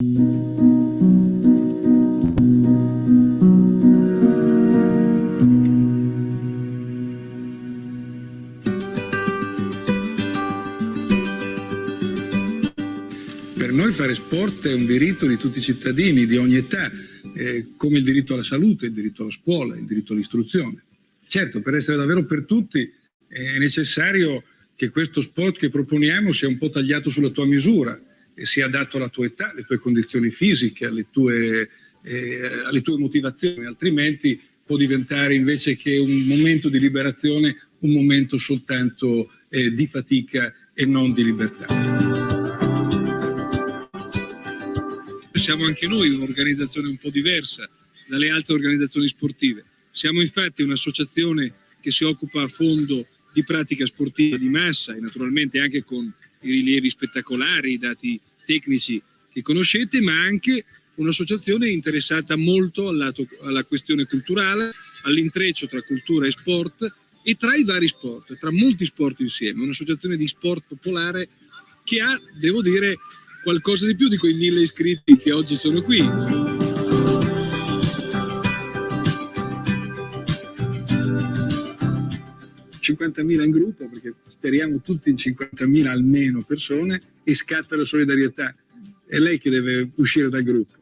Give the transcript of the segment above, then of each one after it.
Per noi fare sport è un diritto di tutti i cittadini di ogni età, eh, come il diritto alla salute, il diritto alla scuola, il diritto all'istruzione. Certo, per essere davvero per tutti è necessario che questo sport che proponiamo sia un po' tagliato sulla tua misura sia adatto alla tua età, alle tue condizioni fisiche, alle tue, eh, alle tue motivazioni, altrimenti può diventare invece che un momento di liberazione un momento soltanto eh, di fatica e non di libertà siamo anche noi un'organizzazione un po' diversa dalle altre organizzazioni sportive. Siamo infatti un'associazione che si occupa a fondo di pratica sportiva di massa e naturalmente anche con i rilievi spettacolari, i dati tecnici che conoscete, ma anche un'associazione interessata molto lato, alla questione culturale, all'intreccio tra cultura e sport e tra i vari sport, tra molti sport insieme, un'associazione di sport popolare che ha, devo dire, qualcosa di più di quei mille iscritti che oggi sono qui. 50.000 in gruppo, perché speriamo tutti in 50.000 almeno persone, e scatta la solidarietà. È lei che deve uscire dal gruppo.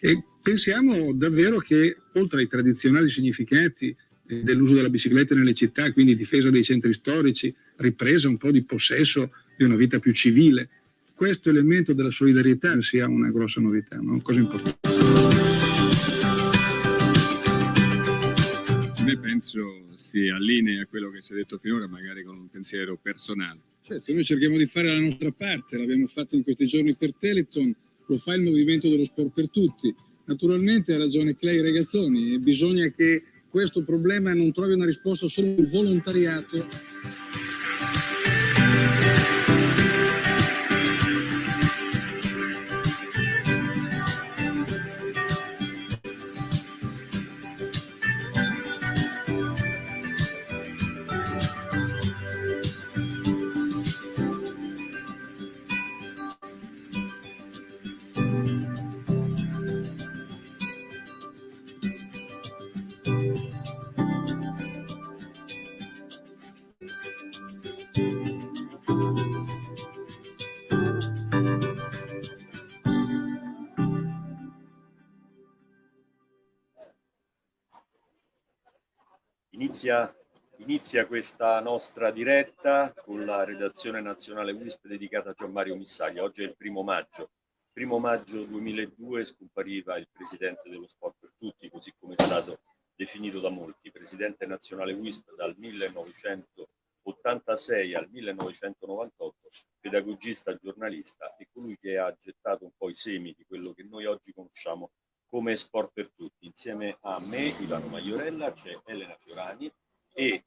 E pensiamo davvero che, oltre ai tradizionali significati eh, dell'uso della bicicletta nelle città, quindi difesa dei centri storici, ripresa un po' di possesso di una vita più civile, questo elemento della solidarietà sia una grossa novità, una cosa importante. Penso si allinea a quello che si è detto finora, magari con un pensiero personale. Certo, noi cerchiamo di fare la nostra parte, l'abbiamo fatto in questi giorni per Teleton, lo fa il movimento dello sport per tutti. Naturalmente ha ragione Clay Ragazzoni, bisogna che questo problema non trovi una risposta solo nel volontariato Inizia, inizia, questa nostra diretta con la redazione nazionale WISP dedicata a Gian Mario Missaglia. Oggi è il primo maggio. Primo maggio 2002 scompariva il presidente dello sport per tutti, così come è stato definito da molti, presidente nazionale WISP dal 1986 al 1998, pedagogista, giornalista e colui che ha gettato un po' i semi di quello che noi oggi conosciamo come Sport per Tutti. Insieme a me, Ivano Maiorella, c'è Elena Fiorani e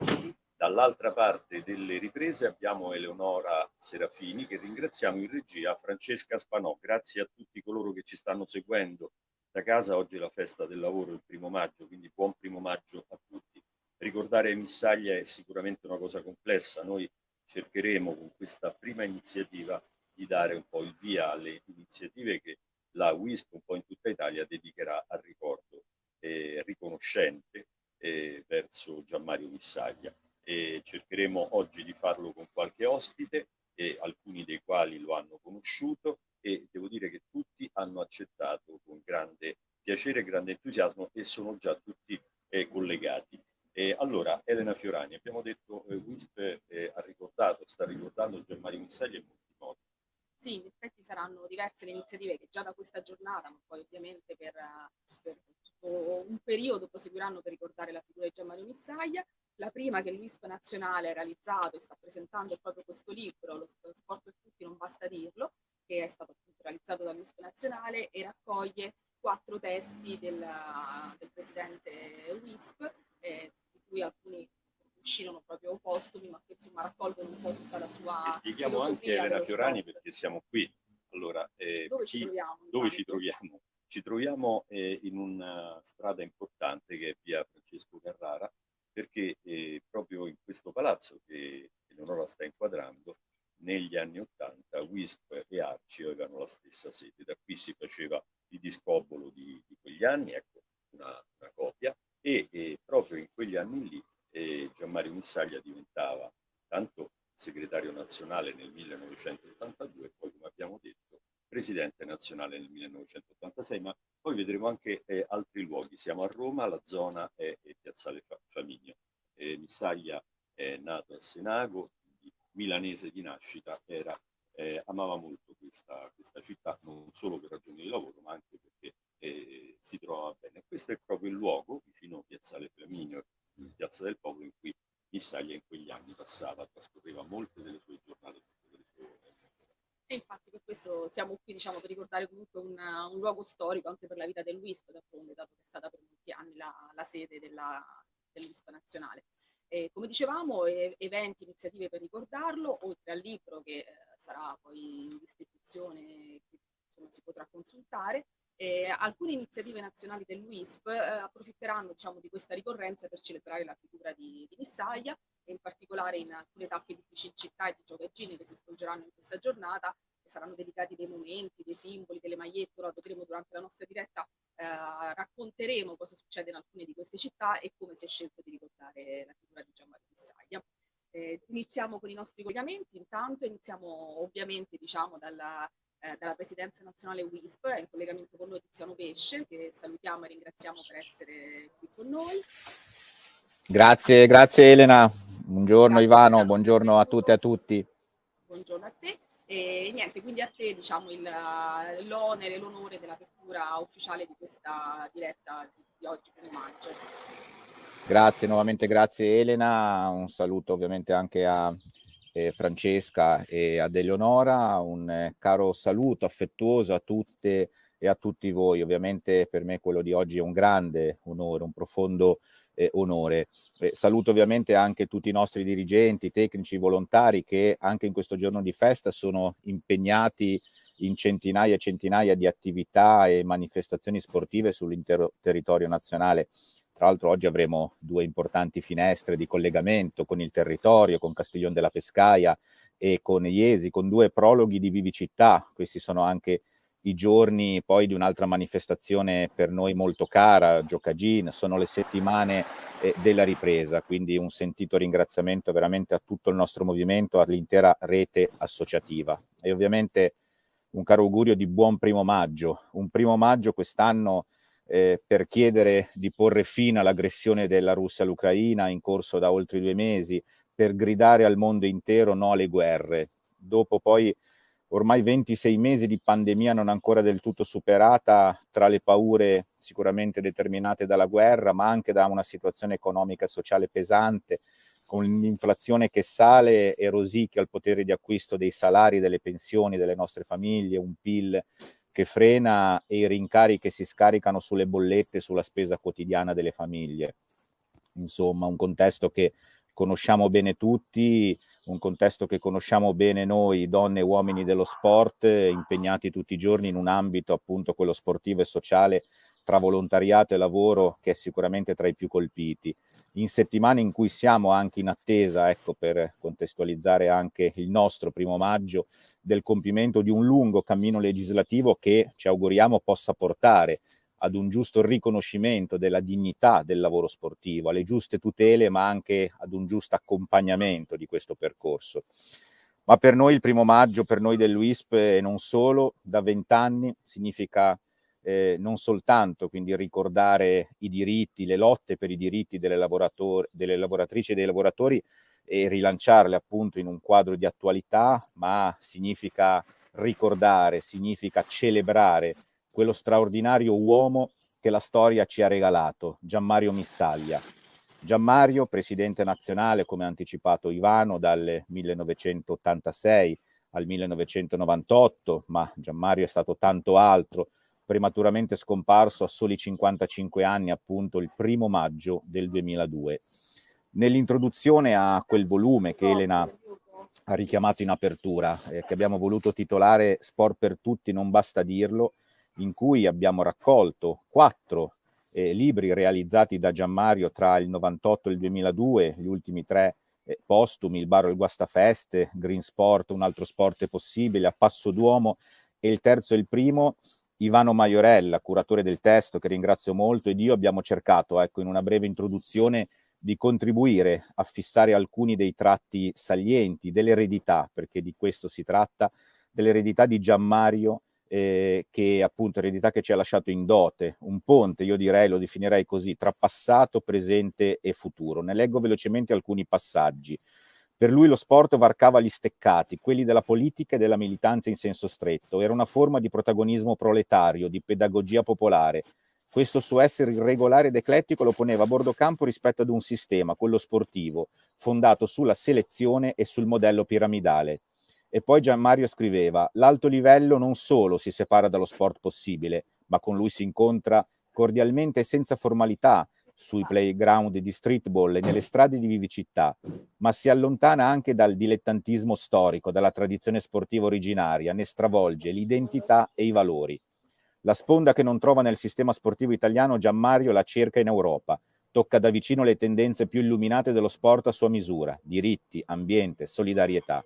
dall'altra parte delle riprese abbiamo Eleonora Serafini che ringraziamo in regia, Francesca Spanò. Grazie a tutti coloro che ci stanno seguendo da casa. Oggi è la festa del lavoro, il primo maggio, quindi buon primo maggio a tutti. Ricordare Missaglia è sicuramente una cosa complessa. Noi cercheremo con questa prima iniziativa di dare un po' il via alle iniziative che la WISP un po' in tutta Italia dedicherà al ricordo eh, riconoscente eh, verso Gianmario Missaglia. E cercheremo oggi di farlo con qualche ospite, e alcuni dei quali lo hanno conosciuto e devo dire che tutti hanno accettato con grande piacere grande entusiasmo e sono già tutti eh, collegati. E allora, Elena Fiorani, abbiamo detto eh, WISP eh, ha ricordato, sta ricordando Gianmario Missaglia molti modi. Sì, in effetti saranno diverse le iniziative che già da questa giornata, ma poi ovviamente per, per un periodo proseguiranno per ricordare la figura di Gianmario Missaglia. La prima che l'UISP nazionale ha realizzato e sta presentando proprio questo libro, Lo sport per tutti non basta dirlo, che è stato realizzato dall'UISP nazionale e raccoglie quattro testi del, del presidente WISP, eh, di cui alcuni uscirono proprio postumi, ma che insomma raccolgono un po' tutta la sua. E spieghiamo anche Elena Fiorani sport. perché siamo qui. Allora, eh, dove, ci troviamo, dove ci troviamo? Ci troviamo eh, in una strada importante che è via Francesco Carrara, perché eh, proprio in questo palazzo che Eleonora sta inquadrando, negli anni 80 WISP e Arci avevano la stessa sede. Da qui si faceva il discobolo di, di quegli anni, ecco una, una copia, e, e, proprio in quegli anni lì eh, Gianmario Missaglia diventava tanto segretario nazionale nel 1982 e poi, come abbiamo detto, presidente nazionale nel 1986, ma poi vedremo anche eh, altri luoghi. Siamo a Roma, la zona è, è Piazzale Famigno. Eh, Missaglia è nato a Senago, milanese di nascita, era, eh, amava molto questa, questa, città, non solo per ragioni di lavoro, ma anche perché eh, si trovava bene. Questo è proprio il luogo, vicino a Piazzale Flaminio, Piazza del Popolo, in cui Missaglia in quegli anni passava, trascorreva molte delle sue giornate. Delle sue... E infatti per questo siamo qui diciamo, per ricordare comunque una, un luogo storico anche per la vita del WISP, d'altronde, dato che è stata per molti anni la, la sede della, dell'WISP nazionale. E, come dicevamo, e, eventi, iniziative per ricordarlo, oltre al libro che eh, sarà poi in distribuzione, che insomma, si potrà consultare, eh, alcune iniziative nazionali dell'UISP eh, approfitteranno diciamo, di questa ricorrenza per celebrare la figura di, di Missaglia e in particolare in alcune tappe di città e di giocaggini che si svolgeranno in questa giornata saranno dedicati dei momenti, dei simboli, delle magliette, ora vedremo durante la nostra diretta, eh, racconteremo cosa succede in alcune di queste città e come si è scelto di ricordare la figura di Gianmario Missaglia. Eh, iniziamo con i nostri collegamenti, intanto iniziamo ovviamente diciamo dalla, eh, dalla Presidenza Nazionale WISP, è in collegamento con noi Tiziano Pesce, che salutiamo e ringraziamo per essere qui con noi. Grazie, grazie Elena, buongiorno grazie, Ivano, buongiorno a tutte e a tutti. Buongiorno a te. E niente, quindi a te diciamo l'onere, l'onore dell'apertura ufficiale di questa diretta di, di oggi, primo maggio. Grazie, nuovamente grazie Elena, un saluto ovviamente anche a eh, Francesca e ad Eleonora, un eh, caro saluto affettuoso a tutte e a tutti voi. Ovviamente per me quello di oggi è un grande onore, un profondo eh, onore. Eh, saluto ovviamente anche tutti i nostri dirigenti, tecnici, volontari che anche in questo giorno di festa sono impegnati in centinaia e centinaia di attività e manifestazioni sportive sull'intero territorio nazionale. Tra l'altro oggi avremo due importanti finestre di collegamento con il territorio, con Castiglione della Pescaia e con Iesi, con due prologhi di vivicità. Questi sono anche i giorni poi di un'altra manifestazione per noi molto cara, Giocagin, sono le settimane eh, della ripresa, quindi un sentito ringraziamento veramente a tutto il nostro movimento, all'intera rete associativa. E ovviamente un caro augurio di buon primo maggio, un primo maggio quest'anno eh, per chiedere di porre fine all'aggressione della Russia all'Ucraina in corso da oltre due mesi, per gridare al mondo intero no alle guerre. Dopo poi ormai 26 mesi di pandemia non ancora del tutto superata, tra le paure sicuramente determinate dalla guerra, ma anche da una situazione economica e sociale pesante, con l'inflazione che sale e rosicchia il potere di acquisto dei salari, delle pensioni delle nostre famiglie, un PIL che frena e i rincari che si scaricano sulle bollette, sulla spesa quotidiana delle famiglie. Insomma, un contesto che conosciamo bene tutti, un contesto che conosciamo bene noi, donne e uomini dello sport, impegnati tutti i giorni in un ambito appunto quello sportivo e sociale tra volontariato e lavoro che è sicuramente tra i più colpiti in settimane in cui siamo anche in attesa, ecco per contestualizzare anche il nostro primo maggio, del compimento di un lungo cammino legislativo che ci auguriamo possa portare ad un giusto riconoscimento della dignità del lavoro sportivo, alle giuste tutele, ma anche ad un giusto accompagnamento di questo percorso. Ma per noi il primo maggio, per noi dell'UISP e non solo, da vent'anni significa eh, non soltanto quindi ricordare i diritti, le lotte per i diritti delle, delle lavoratrici e dei lavoratori e rilanciarle appunto in un quadro di attualità, ma significa ricordare, significa celebrare quello straordinario uomo che la storia ci ha regalato, Gianmario Missaglia. Gianmario, presidente nazionale, come ha anticipato Ivano, dal 1986 al 1998, ma Gianmario è stato tanto altro, prematuramente scomparso a soli 55 anni, appunto il primo maggio del 2002. Nell'introduzione a quel volume che Elena ha richiamato in apertura, eh, che abbiamo voluto titolare Sport per tutti, non basta dirlo, in cui abbiamo raccolto quattro eh, libri realizzati da Gianmario tra il 98 e il 2002, gli ultimi tre eh, postumi, il Baro il Guastafeste, Green Sport, un altro sport è possibile, a Passo Duomo e il terzo e il primo Ivano Maiorella, curatore del testo, che ringrazio molto, ed io abbiamo cercato, ecco, in una breve introduzione, di contribuire a fissare alcuni dei tratti salienti dell'eredità, perché di questo si tratta, dell'eredità di Gianmario, eh, che appunto eredità che ci ha lasciato in dote, un ponte, io direi, lo definirei così, tra passato, presente e futuro. Ne leggo velocemente alcuni passaggi. Per lui lo sport varcava gli steccati, quelli della politica e della militanza in senso stretto. Era una forma di protagonismo proletario, di pedagogia popolare. Questo suo essere irregolare ed eclettico lo poneva a bordo campo rispetto ad un sistema, quello sportivo, fondato sulla selezione e sul modello piramidale. E poi Gianmario scriveva, l'alto livello non solo si separa dallo sport possibile, ma con lui si incontra cordialmente e senza formalità, sui playground di streetball e nelle strade di vivicità, ma si allontana anche dal dilettantismo storico, dalla tradizione sportiva originaria, ne stravolge l'identità e i valori. La sponda che non trova nel sistema sportivo italiano Gianmario la cerca in Europa, tocca da vicino le tendenze più illuminate dello sport a sua misura, diritti, ambiente, solidarietà.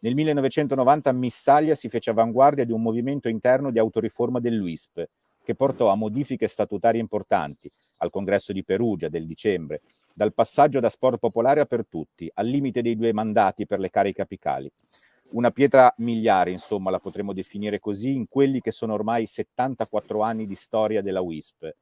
Nel 1990 Missaglia si fece avanguardia di un movimento interno di autoriforma dell'UISP, che portò a modifiche statutarie importanti, al congresso di Perugia del dicembre, dal passaggio da sport popolare a per tutti, al limite dei due mandati per le cariche apicali. Una pietra miliare, insomma, la potremmo definire così, in quelli che sono ormai 74 anni di storia della WISP.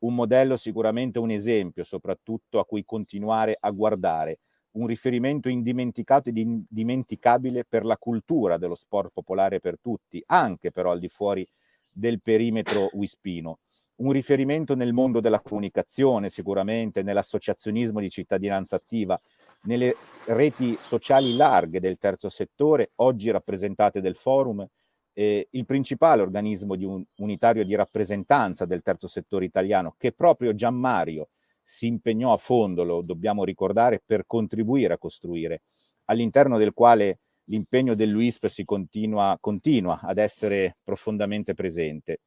Un modello sicuramente un esempio, soprattutto a cui continuare a guardare, un riferimento indimenticato ed indimenticabile per la cultura dello sport popolare per tutti, anche però al di fuori del perimetro wispino un riferimento nel mondo della comunicazione, sicuramente, nell'associazionismo di cittadinanza attiva, nelle reti sociali larghe del terzo settore, oggi rappresentate del forum, eh, il principale organismo di un, unitario di rappresentanza del terzo settore italiano, che proprio Gianmario si impegnò a fondo, lo dobbiamo ricordare, per contribuire a costruire, all'interno del quale l'impegno dell'UISP continua, continua ad essere profondamente presente.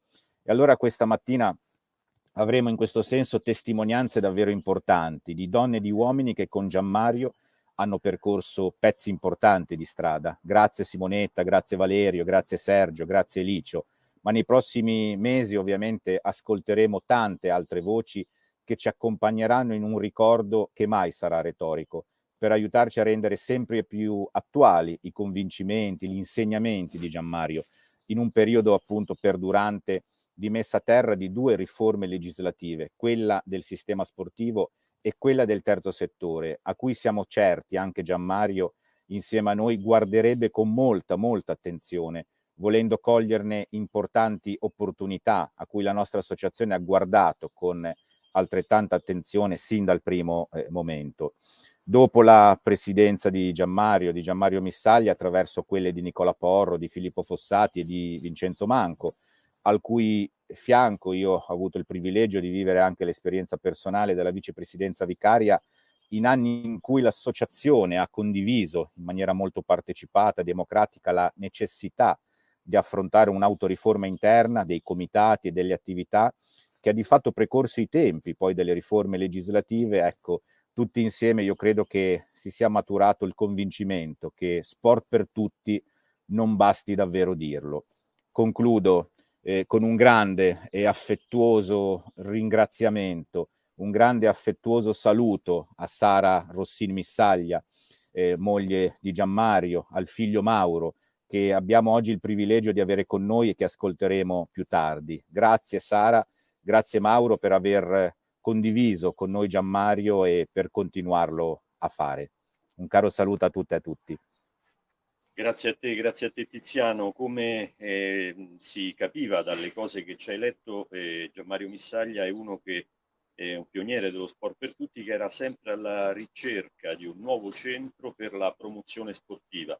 E allora questa mattina avremo in questo senso testimonianze davvero importanti di donne e di uomini che con Gianmario hanno percorso pezzi importanti di strada. Grazie Simonetta, grazie Valerio, grazie Sergio, grazie Licio. Ma nei prossimi mesi ovviamente ascolteremo tante altre voci che ci accompagneranno in un ricordo che mai sarà retorico, per aiutarci a rendere sempre più attuali i convincimenti, gli insegnamenti di Gianmario, in un periodo appunto perdurante di messa a terra di due riforme legislative, quella del sistema sportivo e quella del terzo settore, a cui siamo certi anche Gianmario insieme a noi guarderebbe con molta, molta attenzione, volendo coglierne importanti opportunità a cui la nostra associazione ha guardato con altrettanta attenzione sin dal primo eh, momento. Dopo la presidenza di Gianmario, di Gianmario Missaglia, attraverso quelle di Nicola Porro, di Filippo Fossati e di Vincenzo Manco, al cui fianco io ho avuto il privilegio di vivere anche l'esperienza personale della vicepresidenza vicaria in anni in cui l'associazione ha condiviso in maniera molto partecipata, democratica, la necessità di affrontare un'autoriforma interna dei comitati e delle attività che ha di fatto precorso i tempi poi delle riforme legislative, ecco, tutti insieme io credo che si sia maturato il convincimento che sport per tutti non basti davvero dirlo. Concludo eh, con un grande e affettuoso ringraziamento, un grande affettuoso saluto a Sara Rossini Missaglia, eh, moglie di Gianmario, al figlio Mauro, che abbiamo oggi il privilegio di avere con noi e che ascolteremo più tardi. Grazie Sara, grazie Mauro per aver condiviso con noi Gianmario e per continuarlo a fare. Un caro saluto a tutte e a tutti. Grazie a te, grazie a te Tiziano. Come eh, si capiva dalle cose che ci hai letto, eh, Gianmario Missaglia è uno che è un pioniere dello sport per tutti, che era sempre alla ricerca di un nuovo centro per la promozione sportiva.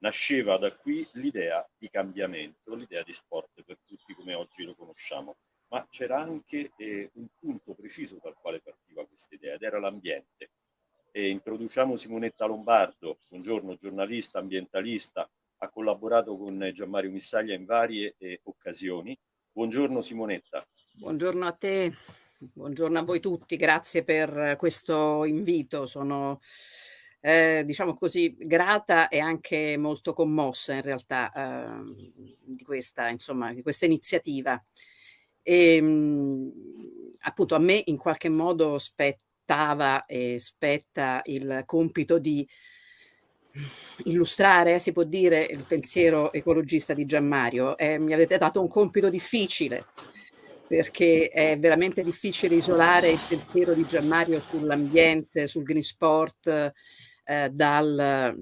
Nasceva da qui l'idea di cambiamento, l'idea di sport per tutti come oggi lo conosciamo. Ma c'era anche eh, un punto preciso dal quale partiva questa idea ed era l'ambiente e introduciamo Simonetta Lombardo, buongiorno, giornalista, ambientalista, ha collaborato con Gianmario Missaglia in varie eh, occasioni. Buongiorno Simonetta. Buongiorno a te, buongiorno a voi tutti, grazie per questo invito. Sono eh, diciamo così, grata e anche molto commossa in realtà eh, di, questa, insomma, di questa iniziativa. E, ehm, appunto a me in qualche modo spettava e spetta il compito di illustrare, si può dire, il pensiero ecologista di Gianmario. Eh, mi avete dato un compito difficile perché è veramente difficile isolare il pensiero di Gianmario sull'ambiente, sul green sport, eh, dal,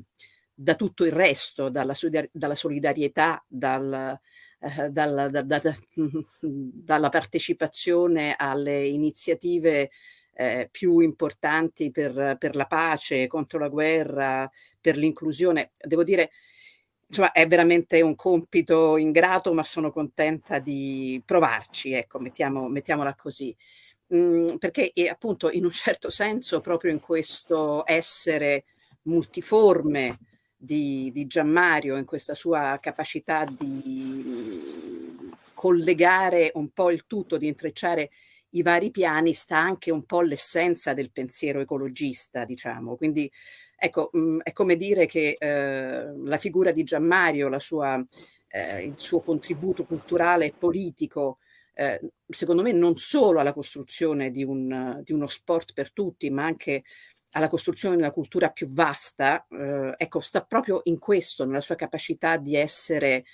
da tutto il resto, dalla, dalla solidarietà, dal, eh, dalla, da, da, dalla partecipazione alle iniziative eh, più importanti per, per, la pace, contro la guerra, per l'inclusione. Devo dire, insomma, è veramente un compito ingrato, ma sono contenta di provarci, ecco, mettiamo, mettiamola così. Mm, perché eh, appunto in un certo senso proprio in questo essere multiforme di, di Gianmario, in questa sua capacità di collegare un po' il tutto, di intrecciare i vari piani, sta anche un po' l'essenza del pensiero ecologista, diciamo. Quindi ecco, mh, mm, è come dire che eh, la figura di Gianmario, la sua, eh, il suo contributo culturale e politico, eh, secondo me non solo alla costruzione di, un, di uno sport per tutti, ma anche alla costruzione di una cultura più vasta, eh, ecco, sta proprio in questo, nella sua capacità di essere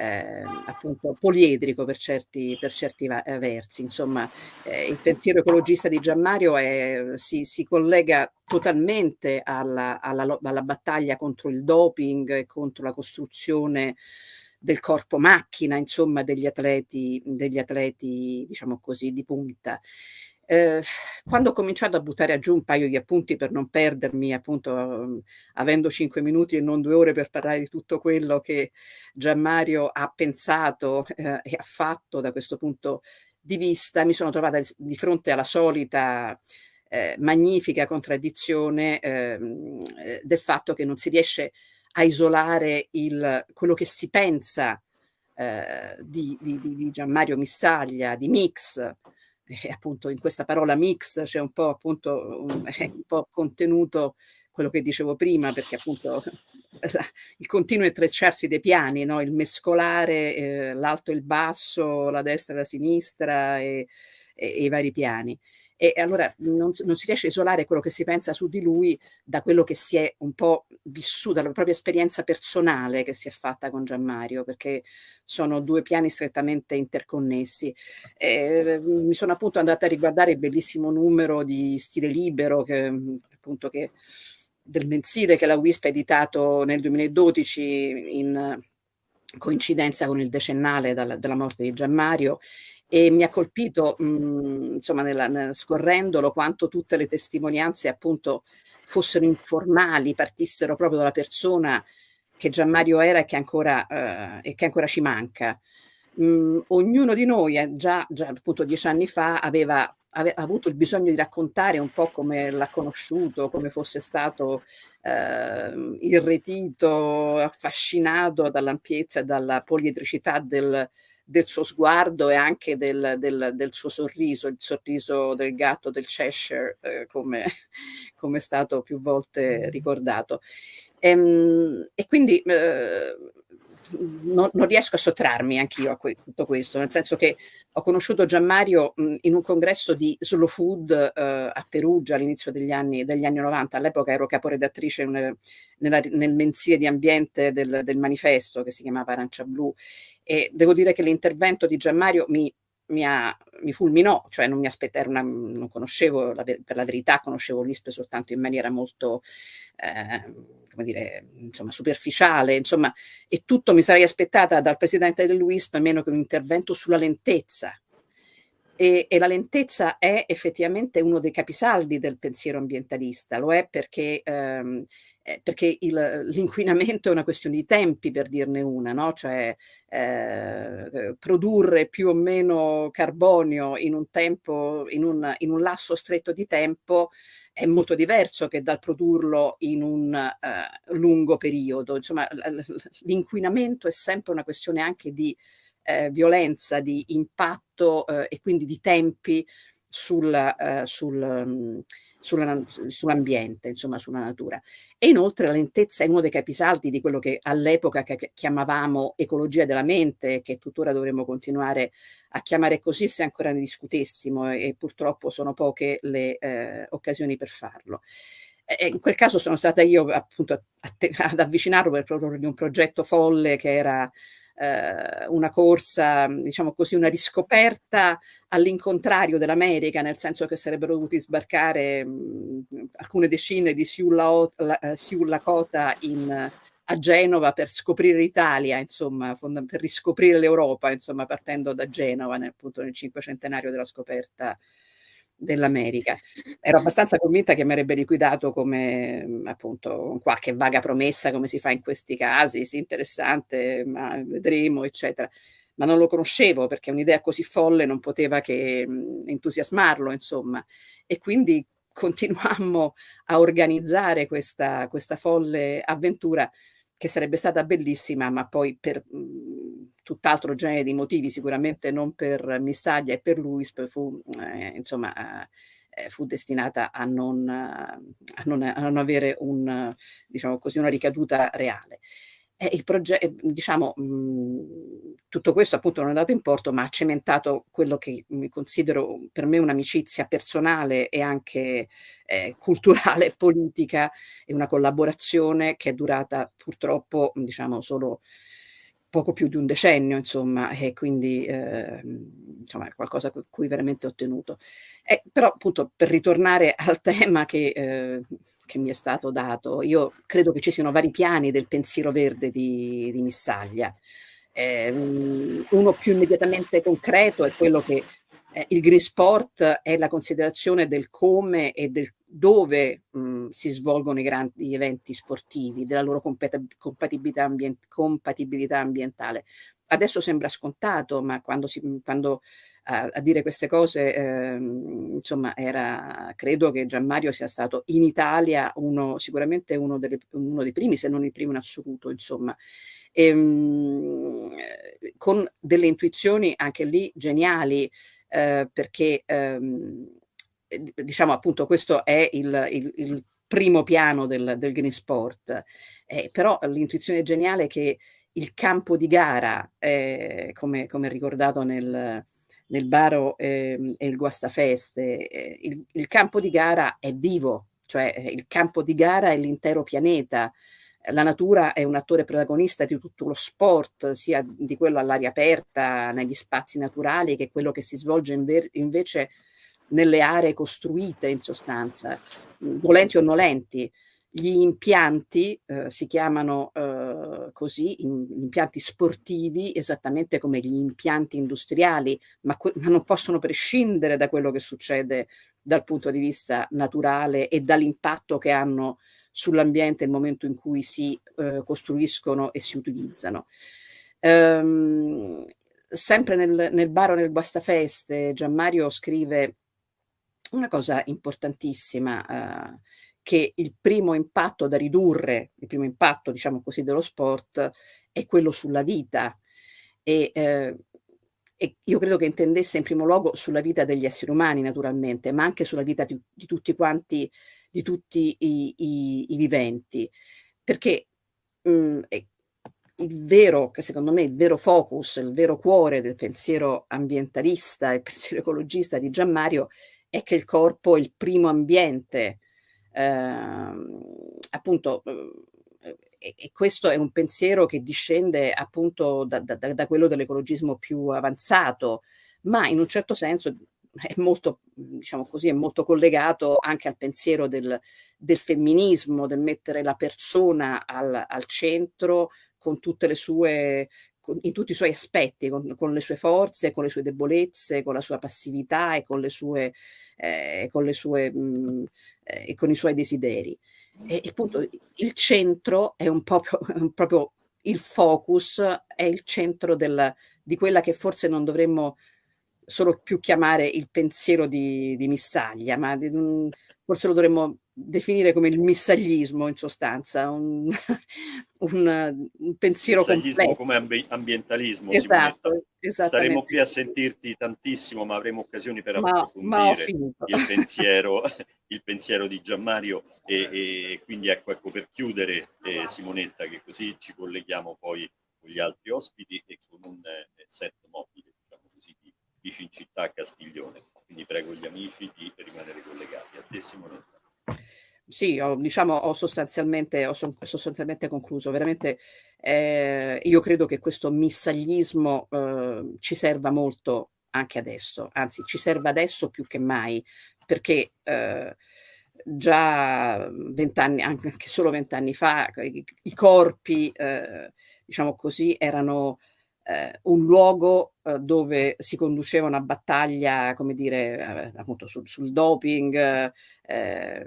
eh, appunto poliedrico per certi, per certi eh, versi. Insomma, eh, il pensiero ecologista di Gianmario è, si, si, collega totalmente alla, alla, alla, battaglia contro il doping e contro la costruzione del corpo macchina, insomma, degli atleti, degli atleti diciamo così, di punta. Eh, quando ho cominciato a buttare giù un paio di appunti per non perdermi, appunto, um, avendo cinque minuti e non due ore per parlare di tutto quello che Gianmario ha pensato eh, e ha fatto da questo punto di vista, mi sono trovata di fronte alla solita eh, magnifica contraddizione ehm, eh, del fatto che non si riesce a isolare il, quello che si pensa eh, di, di, di Gianmario Missaglia, di Mix, e appunto in questa parola mix c'è un po' appunto un, un po' contenuto quello che dicevo prima, perché appunto il continuo intrecciarsi dei piani, no? il mescolare eh, l'alto e il basso, la destra e la sinistra e, e, e i vari piani e allora non, non, si riesce a isolare quello che si pensa su di lui da quello che si è un po' vissuto, dalla propria esperienza personale che si è fatta con Gianmario, perché sono due piani strettamente interconnessi. E, mi sono appunto andata a riguardare il bellissimo numero di Stile Libero che appunto che del mensile che la WISP ha editato nel 2012 in coincidenza con il decennale dalla, della morte di Gianmario e mi ha colpito, mh, mhmm, insomma, nella, nella, scorrendolo, quanto tutte le testimonianze appunto fossero informali, partissero proprio dalla persona che Gianmario era e che ancora, eh, e che ancora ci manca. Mh, ognuno di noi, eh, già, già appunto dieci anni fa, aveva, aveva, avuto il bisogno di raccontare un po' come l'ha conosciuto, come fosse stato eh, irretito, affascinato dall'ampiezza e dalla poliedricità del, del suo sguardo e anche del, del, del, suo sorriso, il sorriso del gatto del Cheshire, eh, come, come, è stato più volte ricordato. E, ehm, e quindi eh, non, non, riesco a sottrarmi anch'io a que tutto questo, nel senso che ho conosciuto Gianmario mh, in un congresso di slow food eh, a Perugia all'inizio degli anni, degli anni 90, all'epoca ero caporedattrice nel, nella, nel mensile di ambiente del, del manifesto che si chiamava Arancia Blu. E devo dire che l'intervento di Gianmario mi mi, ha, mi, fulminò, cioè non mi aspettavo, non conoscevo, la, per la verità conoscevo l'ISPE soltanto in maniera molto, eh, come dire, insomma, superficiale, insomma, e tutto mi sarei aspettata dal presidente dell'UISP meno che un intervento sulla lentezza. E, e, la lentezza è effettivamente uno dei capisaldi del pensiero ambientalista, lo è perché ehm, eh, perché l'inquinamento è una questione di tempi, per dirne una, no? cioè eh, produrre più o meno carbonio in un tempo, in un, in un, lasso stretto di tempo è molto diverso che dal produrlo in un eh, lungo periodo. Insomma, l'inquinamento è sempre una questione anche di eh, violenza, di impatto eh, e quindi di tempi sulla, uh, sul, um, sulla, sull'ambiente, insomma sulla natura. E inoltre la lentezza è uno dei capisaldi di quello che all'epoca chiamavamo ecologia della mente, che tuttora dovremmo continuare a chiamare così se ancora ne discutessimo e, e purtroppo sono poche le eh, occasioni per farlo. In quel caso sono stata io appunto ad avvicinarlo per proporre un progetto folle che era eh, una corsa, diciamo così, una riscoperta all'incontrario dell'America, nel senso che sarebbero dovuti sbarcare mh, alcune decine di Sioux, eh, Lakota in, a Genova per scoprire l'Italia, insomma, per riscoprire l'Europa, insomma, partendo da Genova, nel, appunto nel cinquecentenario della scoperta dell'America. Ero abbastanza convinta che mi avrebbe liquidato come appunto qualche vaga promessa, come si fa in questi casi, sì, interessante, ma vedremo, eccetera. Ma non lo conoscevo perché un'idea così folle non poteva che entusiasmarlo, insomma. E quindi continuammo a organizzare questa, questa folle avventura che sarebbe stata bellissima, ma poi per mh, tutt'altro genere di motivi, sicuramente non per Missaglia e per Luis, fu, eh, insomma, eh, fu destinata a non, a, non, a non, avere un, diciamo così, una ricaduta reale. Eh, progetto, diciamo, mh, tutto questo appunto non è dato in porto, ma ha cementato quello che considero per me un'amicizia personale e anche eh, culturale politica e una collaborazione che è durata purtroppo, diciamo, solo poco più di un decennio, insomma, e quindi eh, insomma, è qualcosa a cui veramente ho tenuto. Eh, però appunto per ritornare al tema che eh, che mi è stato dato. Io credo che ci siano vari piani del pensiero verde di, di Missaglia. Eh, uno più immediatamente concreto è quello che eh, il green sport è la considerazione del come e del dove mh, si svolgono i grandi eventi sportivi, della loro compatibilità, ambient compatibilità ambientale. Adesso sembra scontato, ma quando, si, quando a, a dire queste cose, eh, insomma, era, credo che Gianmario sia stato in Italia uno, sicuramente uno, delle, uno dei primi, se non il primo in assoluto, insomma. E, ehm, mh, con delle intuizioni anche lì geniali, eh, perché ehm, diciamo appunto questo è il, il, il primo piano del, del green sport, eh, però l'intuizione geniale è che il campo di gara, eh, come, come ricordato nel, nel Baro eh, e il Guastafeste, eh, il, il, campo di gara è vivo, cioè eh, il campo di gara è l'intero pianeta. La natura è un attore protagonista di tutto lo sport, sia di quello all'aria aperta, negli spazi naturali, che quello che si svolge invece nelle aree costruite in sostanza, volenti o nolenti. Gli impianti eh, si chiamano eh, così, in, impianti sportivi, esattamente come gli impianti industriali, ma, ma, non possono prescindere da quello che succede dal punto di vista naturale e dall'impatto che hanno sull'ambiente nel momento in cui si eh, costruiscono e si utilizzano. Ehm, sempre nel, nel Baro nel Guastafeste, Gianmario scrive una cosa importantissima eh, che il primo impatto da ridurre, il primo impatto, diciamo così, dello sport è quello sulla vita. E, eh, e io credo che intendesse in primo luogo sulla vita degli esseri umani, naturalmente, ma anche sulla vita di, di tutti quanti, di tutti i, i, i viventi. Perché mh, mm, il vero, che secondo me il vero focus, il vero cuore del pensiero ambientalista e pensiero ecologista di Gianmario è che il corpo è il primo ambiente Ehm, appunto, eh, e, e, questo è un pensiero che discende appunto da, da, da quello dell'ecologismo più avanzato, ma in un certo senso è molto, diciamo così, è molto collegato anche al pensiero del, del femminismo, del mettere la persona al, al centro con tutte le sue in tutti i suoi aspetti, con, con, le sue forze, con le sue debolezze, con la sua passività e con le sue, eh, con, le sue mh, eh, con i suoi desideri. E appunto il centro è un po' proprio il focus, è il centro del, di quella che forse non dovremmo solo più chiamare il pensiero di, di Missaglia, ma di, forse lo dovremmo definire come il missaglismo in sostanza, un, un, un pensiero completo. come ambi ambientalismo, esatto, Staremo qui a sentirti tantissimo, ma avremo occasioni per ma, approfondire ma il, pensiero, il pensiero di Gianmario e, e quindi ecco, ecco per chiudere eh, Simonetta che così ci colleghiamo poi con gli altri ospiti e con un eh, set mobile, diciamo così, di Vicin Città a Castiglione. Quindi prego gli amici di rimanere collegati. A te Simonetta. Sì, ho, diciamo, ho sostanzialmente, ho sostanzialmente concluso. Veramente eh, io credo che questo missaglismo eh, ci serva molto anche adesso, anzi ci serve adesso più che mai, perché eh, già vent'anni, anche solo vent'anni fa, i, i corpi, eh, diciamo così, erano eh, un luogo eh, dove si conduceva una battaglia, come dire, eh, appunto sul, sul doping, eh,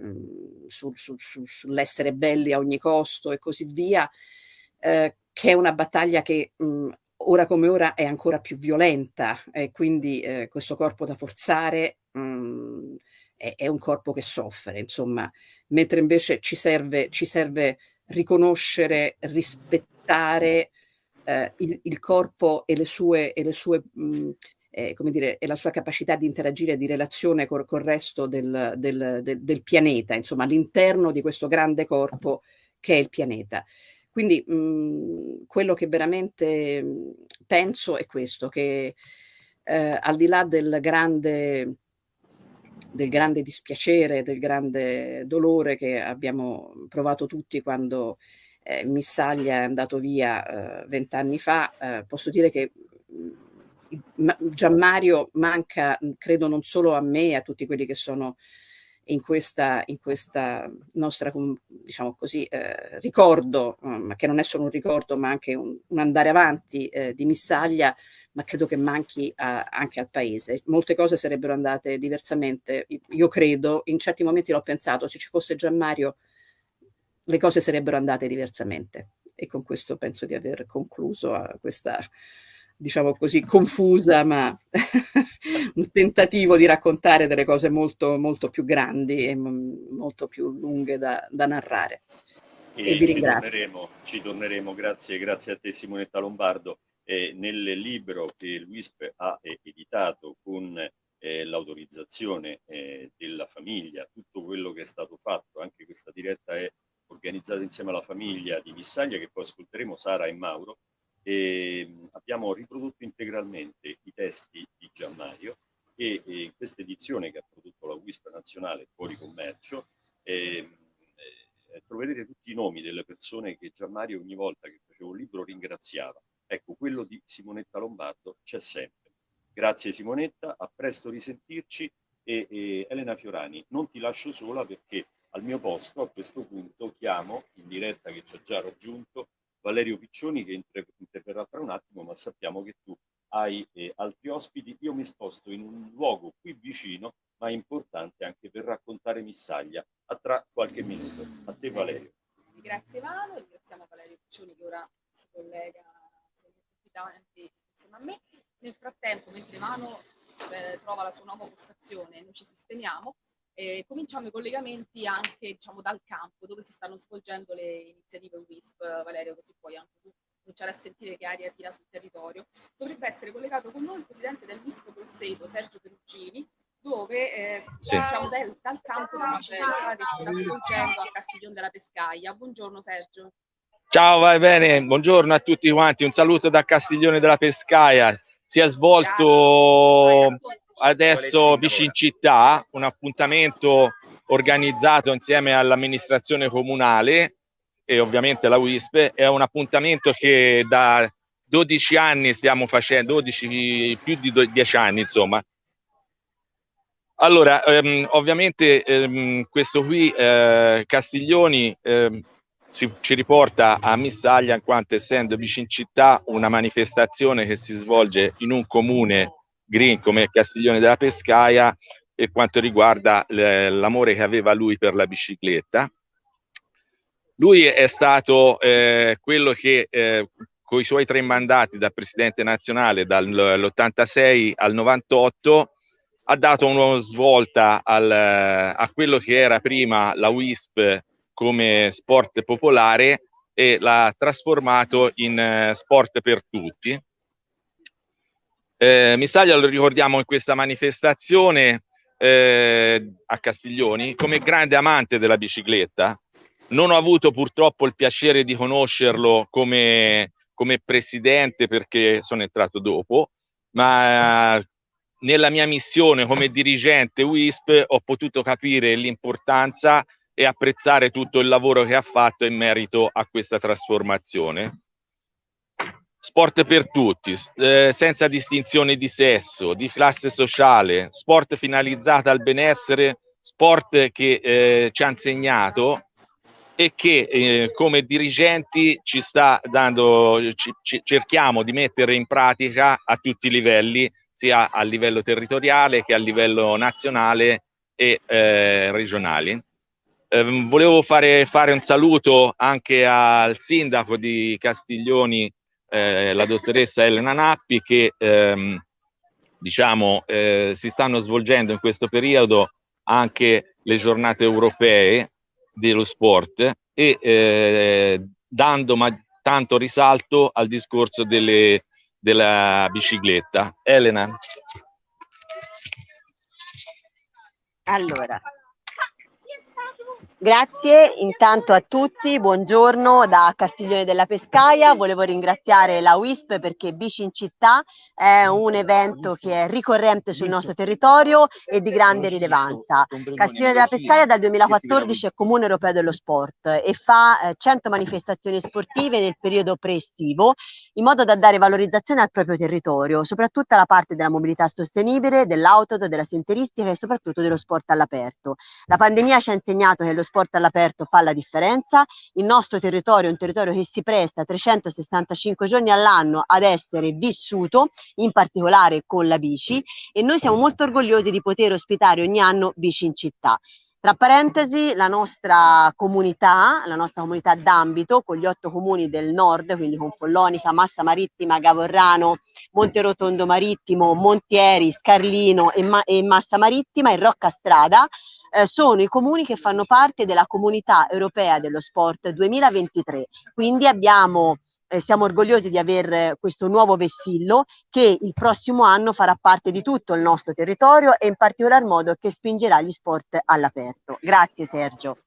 sul, sul, sull'essere belli a ogni costo e così via, eh, che è una battaglia che mh, ora come ora è ancora più violenta e quindi eh, questo corpo da forzare mh, è, è, un corpo che soffre, insomma, mentre invece ci serve, ci serve riconoscere, rispettare eh, il, il, corpo e le sue, e le sue mh, eh, come dire, e la sua capacità di interagire di relazione col, col resto del, del, del, del, pianeta, insomma, all'interno di questo grande corpo che è il pianeta. Quindi mh, quello che veramente penso è questo, che eh, al di là del grande, del grande dispiacere, del grande dolore che abbiamo provato tutti quando eh, Missaglia è andato via eh, vent'anni fa, eh, posso dire che mm, Gianmario manca, mm, credo, non solo a me e a tutti quelli che sono in questa, in questa nostra, diciamo così, eh, ricordo, um, che non è solo un ricordo ma anche un, un andare avanti eh, di Missaglia, ma credo che manchi a, anche al paese. Molte cose sarebbero andate diversamente, io credo, in certi momenti l'ho pensato, se ci fosse Gianmario le cose sarebbero andate diversamente. E con questo penso di aver concluso questa, diciamo così, confusa, ma un tentativo di raccontare delle cose molto, molto più grandi e molto più lunghe da, da narrare. E, e vi ci ringrazio. Torneremo, ci torneremo, grazie, grazie a te Simonetta Lombardo. Eh, nel libro che l'UISP ha editato con eh, l'autorizzazione eh, della famiglia, tutto quello che è stato fatto, anche questa diretta è organizzata insieme alla famiglia di Missaglia che poi ascolteremo Sara e Mauro e abbiamo riprodotto integralmente i testi di Gianmario e, e questa edizione che ha prodotto la WISP nazionale fuori commercio eh, eh, troverete tutti i nomi delle persone che Gianmario ogni volta che faceva un libro ringraziava. Ecco, quello di Simonetta Lombardo c'è sempre. Grazie Simonetta, a presto risentirci e, e Elena Fiorani, non ti lascio sola perché al mio posto a questo punto chiamo in diretta che ci ha già raggiunto Valerio Piccioni che interverrà tra un attimo, ma sappiamo che tu hai eh, altri ospiti. Io mi sposto in un luogo qui vicino, ma importante anche per raccontare Missaglia, a tra qualche minuto. A te Valerio. Grazie Vano, ringraziamo Valerio Piccioni che ora si collega insieme a me. Nel frattempo, mentre Vano eh, trova la sua nuova postazione, noi ci sistemiamo, eh, cominciamo i collegamenti anche diciamo, dal campo dove si stanno svolgendo le iniziative WISP, Valerio, così puoi anche tu cominciare a sentire che aria tira sul territorio. Dovrebbe essere collegato con noi il presidente del WISP Grosseto, Sergio Perugini, dove eh, sì. diciamo, dal, dal campo che si sta svolgendo a Castiglione della Pescaia. Buongiorno Sergio. Ciao, vai bene, buongiorno a tutti quanti, un saluto da Castiglione della Pescaia. Si è svolto adesso vicino in città, un appuntamento organizzato insieme all'amministrazione comunale e ovviamente la WISP, è un appuntamento che da 12 anni stiamo facendo, 12, più di 10 anni insomma. Allora, ehm, ovviamente ehm, questo qui, eh, Castiglioni, ehm, si, ci riporta a Missaglia in quanto essendo vicino città una manifestazione che si svolge in un comune green come Castiglione della Pescaia per quanto riguarda l'amore che aveva lui per la bicicletta. Lui è stato eh, quello che eh, con i suoi tre mandati da presidente nazionale dall'86 al 98 ha dato una svolta al, a quello che era prima la WISP come sport popolare e l'ha trasformato in eh, sport per tutti. Eh, Missaglia lo ricordiamo in questa manifestazione eh, a Castiglioni come grande amante della bicicletta. Non ho avuto purtroppo il piacere di conoscerlo come, come presidente perché sono entrato dopo, ma nella mia missione come dirigente WISP ho potuto capire l'importanza e apprezzare tutto il lavoro che ha fatto in merito a questa trasformazione. Sport per tutti, eh, senza distinzione di sesso, di classe sociale, sport finalizzato al benessere, sport che eh, ci ha insegnato e che eh, come dirigenti ci sta dando, ci, cerchiamo di mettere in pratica a tutti i livelli, sia a livello territoriale che a livello nazionale e eh, regionali. Eh, volevo fare, fare, un saluto anche al sindaco di Castiglioni, eh, la dottoressa Elena Nappi, che ehm, diciamo, eh, si stanno svolgendo in questo periodo anche le giornate europee dello sport e eh, dando tanto risalto al discorso delle, della bicicletta. Elena. Allora, Grazie intanto a tutti, buongiorno da Castiglione della Pescaia, volevo ringraziare la WISP perché Bici in città è un evento che è ricorrente sul nostro territorio e di grande rilevanza. Castiglione della Pescaia dal 2014 è Comune Europeo dello Sport e fa 100 eh, manifestazioni sportive nel periodo pre-estivo in modo da dare valorizzazione al proprio territorio, soprattutto alla parte della mobilità sostenibile, dell'auto, della sinteristica e soprattutto dello sport all'aperto. La pandemia ci ha insegnato che lo sport all'aperto fa la differenza, il nostro territorio è un territorio che si presta 365 giorni all'anno ad essere vissuto, in particolare con la bici, e noi siamo molto orgogliosi di poter ospitare ogni anno Bici in città. Tra parentesi, la nostra comunità, la nostra comunità d'ambito, con gli otto comuni del nord, quindi con Follonica, Massa Marittima, Gavorrano, Monterotondo Marittimo, Montieri, Scarlino e, Ma e Massa Marittima e Rocca Strada, eh, sono i comuni che fanno parte della comunità europea dello sport 2023. Quindi abbiamo eh, siamo orgogliosi di aver questo nuovo vessillo che il prossimo anno farà parte di tutto il nostro territorio e in particolar modo che spingerà gli sport all'aperto. Grazie Sergio.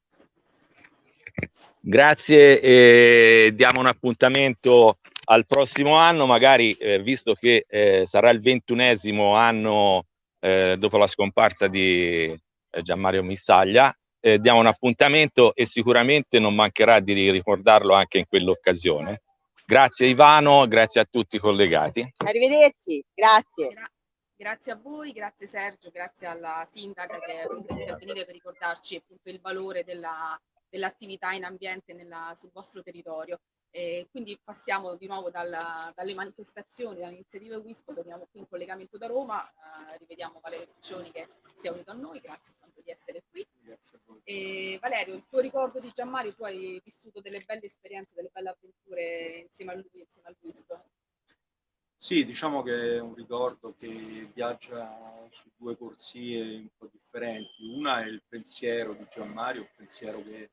Grazie e diamo un appuntamento al prossimo anno, magari eh, visto che eh, sarà il ventunesimo anno eh, dopo la scomparsa di eh, Gianmario Missaglia, eh, diamo un appuntamento e sicuramente non mancherà di ricordarlo anche in quell'occasione. Grazie Ivano, grazie a tutti i collegati. Arrivederci, grazie. Gra grazie a voi, grazie Sergio, grazie alla sindaca che è venuta a intervenire per ricordarci appunto il valore dell'attività dell in ambiente nella, sul vostro territorio. E quindi passiamo di nuovo dalla, dalle manifestazioni, dalle iniziative WISP, torniamo qui in collegamento da Roma, eh, rivediamo Valerio Piccioni che si è unito a noi, grazie di essere qui. E, Valerio, il tuo ricordo di Gianmario, tu hai vissuto delle belle esperienze, delle belle avventure insieme a lui, insieme al Wisp. Sì, diciamo che è un ricordo che viaggia su due corsie un po' differenti. Una è il pensiero di Gianmario, un pensiero che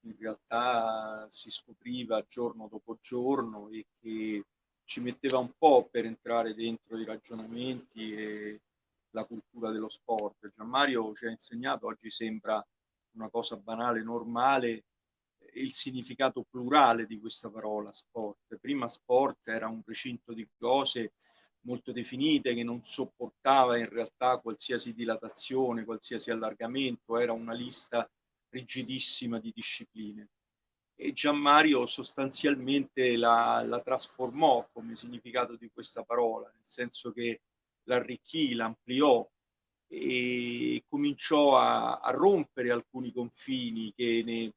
in realtà si scopriva giorno dopo giorno e che ci metteva un po' per entrare dentro i ragionamenti e la cultura dello sport. Gianmario ci ha insegnato, oggi sembra una cosa banale, normale, il significato plurale di questa parola sport. Prima sport era un recinto di cose molto definite che non sopportava in realtà qualsiasi dilatazione, qualsiasi allargamento, era una lista rigidissima di discipline. E Gianmario sostanzialmente la, la trasformò come significato di questa parola, nel senso che l'arricchì, l'ampliò e cominciò a, a, rompere alcuni confini che ne,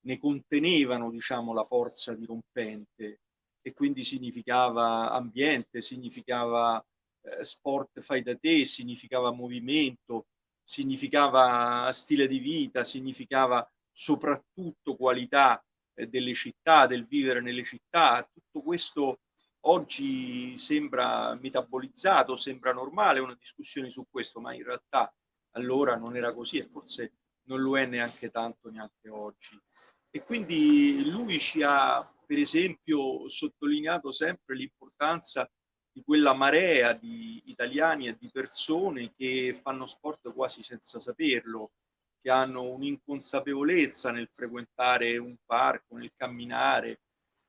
ne contenevano diciamo, la forza dirompente e quindi significava ambiente, significava eh, sport fai da te, significava movimento, significava stile di vita, significava soprattutto qualità eh, delle città, del vivere nelle città. Tutto questo oggi sembra metabolizzato, sembra normale una discussione su questo, ma in realtà allora non era così e forse non lo è neanche tanto neanche oggi. E quindi lui ci ha, per esempio, sottolineato sempre l'importanza di quella marea di italiani e di persone che fanno sport quasi senza saperlo, che hanno un'inconsapevolezza nel frequentare un parco, nel camminare,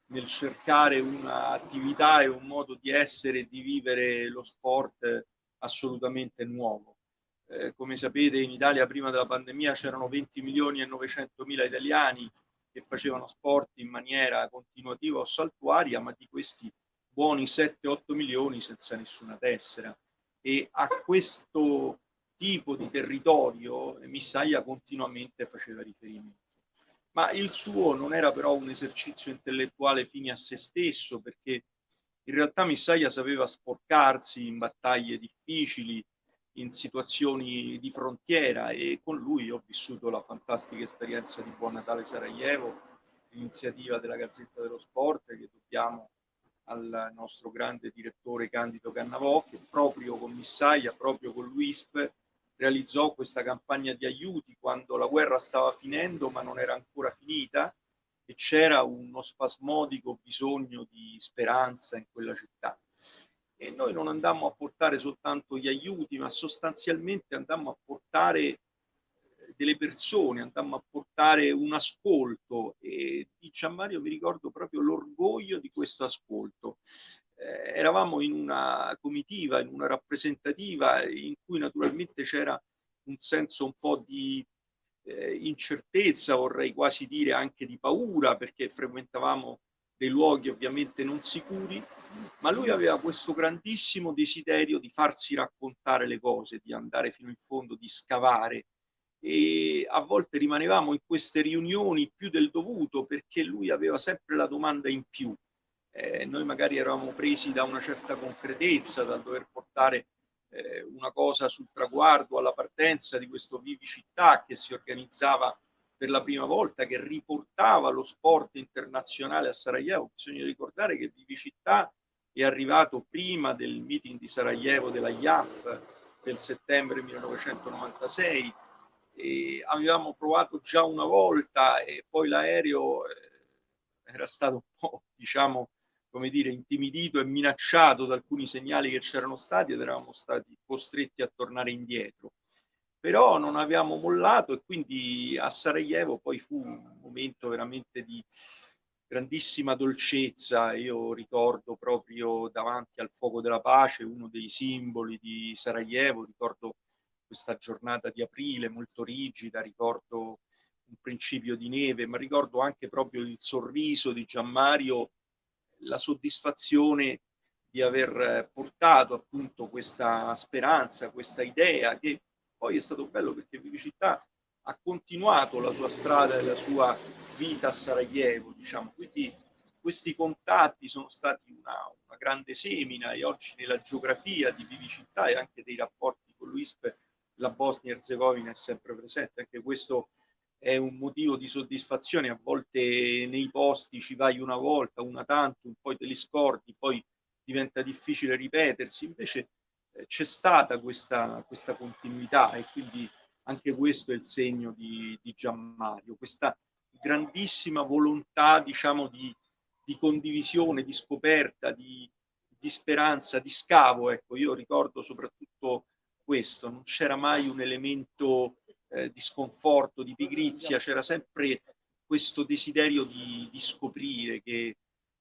nel cercare un'attività e un modo di essere e di vivere lo sport assolutamente nuovo. Eh, come sapete in Italia prima della pandemia c'erano 20 milioni e 900 mila italiani che facevano sport in maniera continuativa o saltuaria, ma di questi buoni 7-8 milioni senza nessuna tessera. E a questo tipo di territorio Missaia continuamente faceva riferimento. Ma il suo non era però un esercizio intellettuale fine a se stesso, perché in realtà Missaia sapeva sporcarsi in battaglie difficili, in situazioni di frontiera e con lui ho vissuto la fantastica esperienza di Buon Natale Sarajevo, l'iniziativa della Gazzetta dello Sport che dobbiamo al nostro grande direttore Candido Cannavò che proprio con Missaia, proprio con l'UISP realizzò questa campagna di aiuti quando la guerra stava finendo ma non era ancora finita e c'era uno spasmodico bisogno di speranza in quella città. E noi non andammo a portare soltanto gli aiuti, ma sostanzialmente andammo a portare delle persone, andammo a portare un ascolto e di Gianmario mi ricordo proprio l'orgoglio di questo ascolto. Eh, eravamo in una comitiva, in una rappresentativa in cui naturalmente c'era un senso un po' di eh, incertezza, vorrei quasi dire anche di paura, perché frequentavamo dei luoghi ovviamente non sicuri, ma lui aveva questo grandissimo desiderio di farsi raccontare le cose, di andare fino in fondo, di scavare, e a volte rimanevamo in queste riunioni più del dovuto perché lui aveva sempre la domanda in più. Eh, noi magari eravamo presi da una certa concretezza, da dover portare eh, una cosa sul traguardo alla partenza di questo Vivi Città che si organizzava per la prima volta, che riportava lo sport internazionale a Sarajevo. Bisogna ricordare che Vivi Città è arrivato prima del meeting di Sarajevo della IAF del settembre 1996 e avevamo provato già una volta e poi l'aereo eh, era stato un po', diciamo, come dire, intimidito e minacciato da alcuni segnali che c'erano stati ed eravamo stati costretti a tornare indietro. Però non abbiamo mollato e quindi a Sarajevo poi fu un momento veramente di grandissima dolcezza. Io ricordo proprio davanti al fuoco della pace uno dei simboli di Sarajevo, ricordo questa giornata di aprile molto rigida, ricordo un principio di neve, ma ricordo anche proprio il sorriso di Gianmario, la soddisfazione di aver portato appunto questa speranza, questa idea che poi è stato bello perché Vivicità ha continuato la sua strada e la sua vita a Sarajevo, diciamo, quindi questi contatti sono stati una, una grande semina e oggi nella geografia di Vivicità e anche dei rapporti con l'UISP la Bosnia Herzegovina è sempre presente, anche questo è un motivo di soddisfazione, a volte nei posti ci vai una volta, una tanto, poi te li scordi, poi diventa difficile ripetersi, invece eh, c'è stata questa, questa continuità e quindi anche questo è il segno di, di Gianmario, questa grandissima volontà diciamo di, di condivisione, di scoperta, di, di speranza, di scavo. Ecco, io ricordo soprattutto questo, non c'era mai un elemento eh, di sconforto, di pigrizia, c'era sempre questo desiderio di, di, scoprire che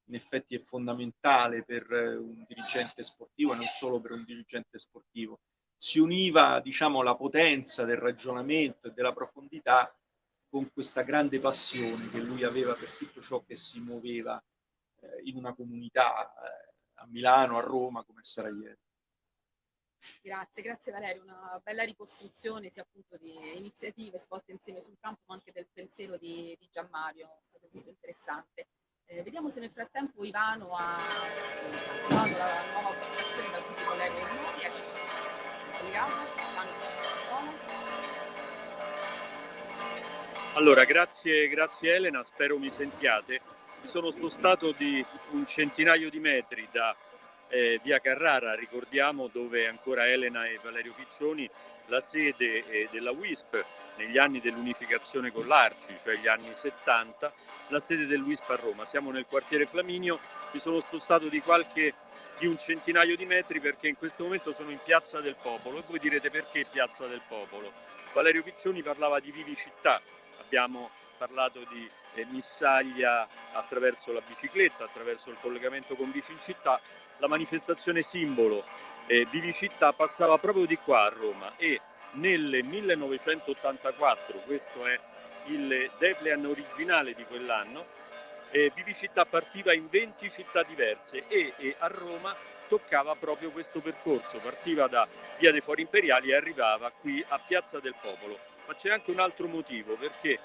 in effetti è fondamentale per eh, un dirigente sportivo e non solo per un dirigente sportivo. Si univa, diciamo, la potenza del ragionamento e della profondità con questa grande passione che lui aveva per tutto ciò che si muoveva eh, in una comunità eh, a Milano, a Roma, come Sarajevo. Grazie, grazie Valerio, una bella ricostruzione sia appunto di iniziative svolte insieme sul campo ma anche del pensiero di, di Gianmario, è stato molto interessante. Eh, vediamo se nel frattempo Ivano ha attivato la nuova postazione dal cui si collega noi, ecco, collegato, allora, grazie, grazie Elena, spero mi sentiate. mi sono spostato di un centinaio di metri da eh, via Carrara, ricordiamo dove ancora Elena e Valerio Piccioni, la sede eh, della WISP negli anni dell'unificazione con l'Arci, cioè gli anni 70, la sede del WISP a Roma. Siamo nel quartiere Flaminio, mi sono spostato di qualche di un centinaio di metri perché in questo momento sono in Piazza del Popolo e voi direte perché Piazza del Popolo. Valerio Piccioni parlava di vivi città, abbiamo parlato di eh, Missaglia attraverso la bicicletta, attraverso il collegamento con Bici in città, la manifestazione simbolo eh, Vivi città passava proprio di qua a Roma e nel 1984, questo è il Deplean originale di quell'anno, eh, Vivicità partiva in 20 città diverse e, e, a Roma toccava proprio questo percorso, partiva da Via dei Fori Imperiali e arrivava qui a Piazza del Popolo. Ma c'è anche un altro motivo, perché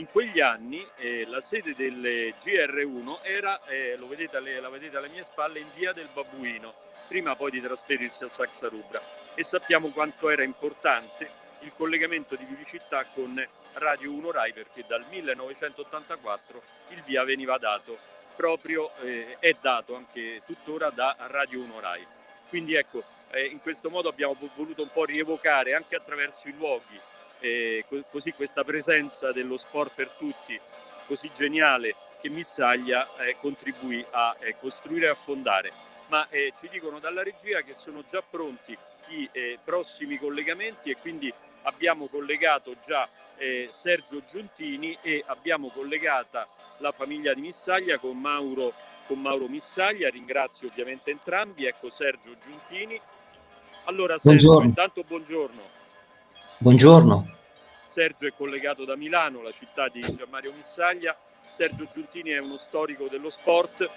in quegli anni eh, la sede del GR1 era, eh, vedete alle, la vedete alle mie spalle, in via del Babuino, prima poi di trasferirsi a Saxarubra e sappiamo quanto era importante il collegamento di Vivicità con Radio 1 Rai perché dal 1984 il via veniva dato proprio, eh, è dato anche tuttora da Radio 1 Rai. Quindi ecco, eh, in questo modo abbiamo voluto un po' rievocare anche attraverso i luoghi, eh, così questa presenza dello sport per tutti, così geniale che Missaglia eh, contribuì a eh, costruire e a fondare. Ma eh, ci dicono dalla regia che sono già pronti i prossimi collegamenti e quindi abbiamo collegato già eh, Sergio Giuntini e abbiamo collegata la famiglia di Missaglia con Mauro, con Mauro Missaglia, ringrazio ovviamente entrambi, ecco Sergio Giuntini. Allora Sergio, buongiorno. intanto buongiorno. Buongiorno. Sergio è collegato da Milano, la città di Gianmario Missaglia. Sergio Giuntini è uno storico dello sport,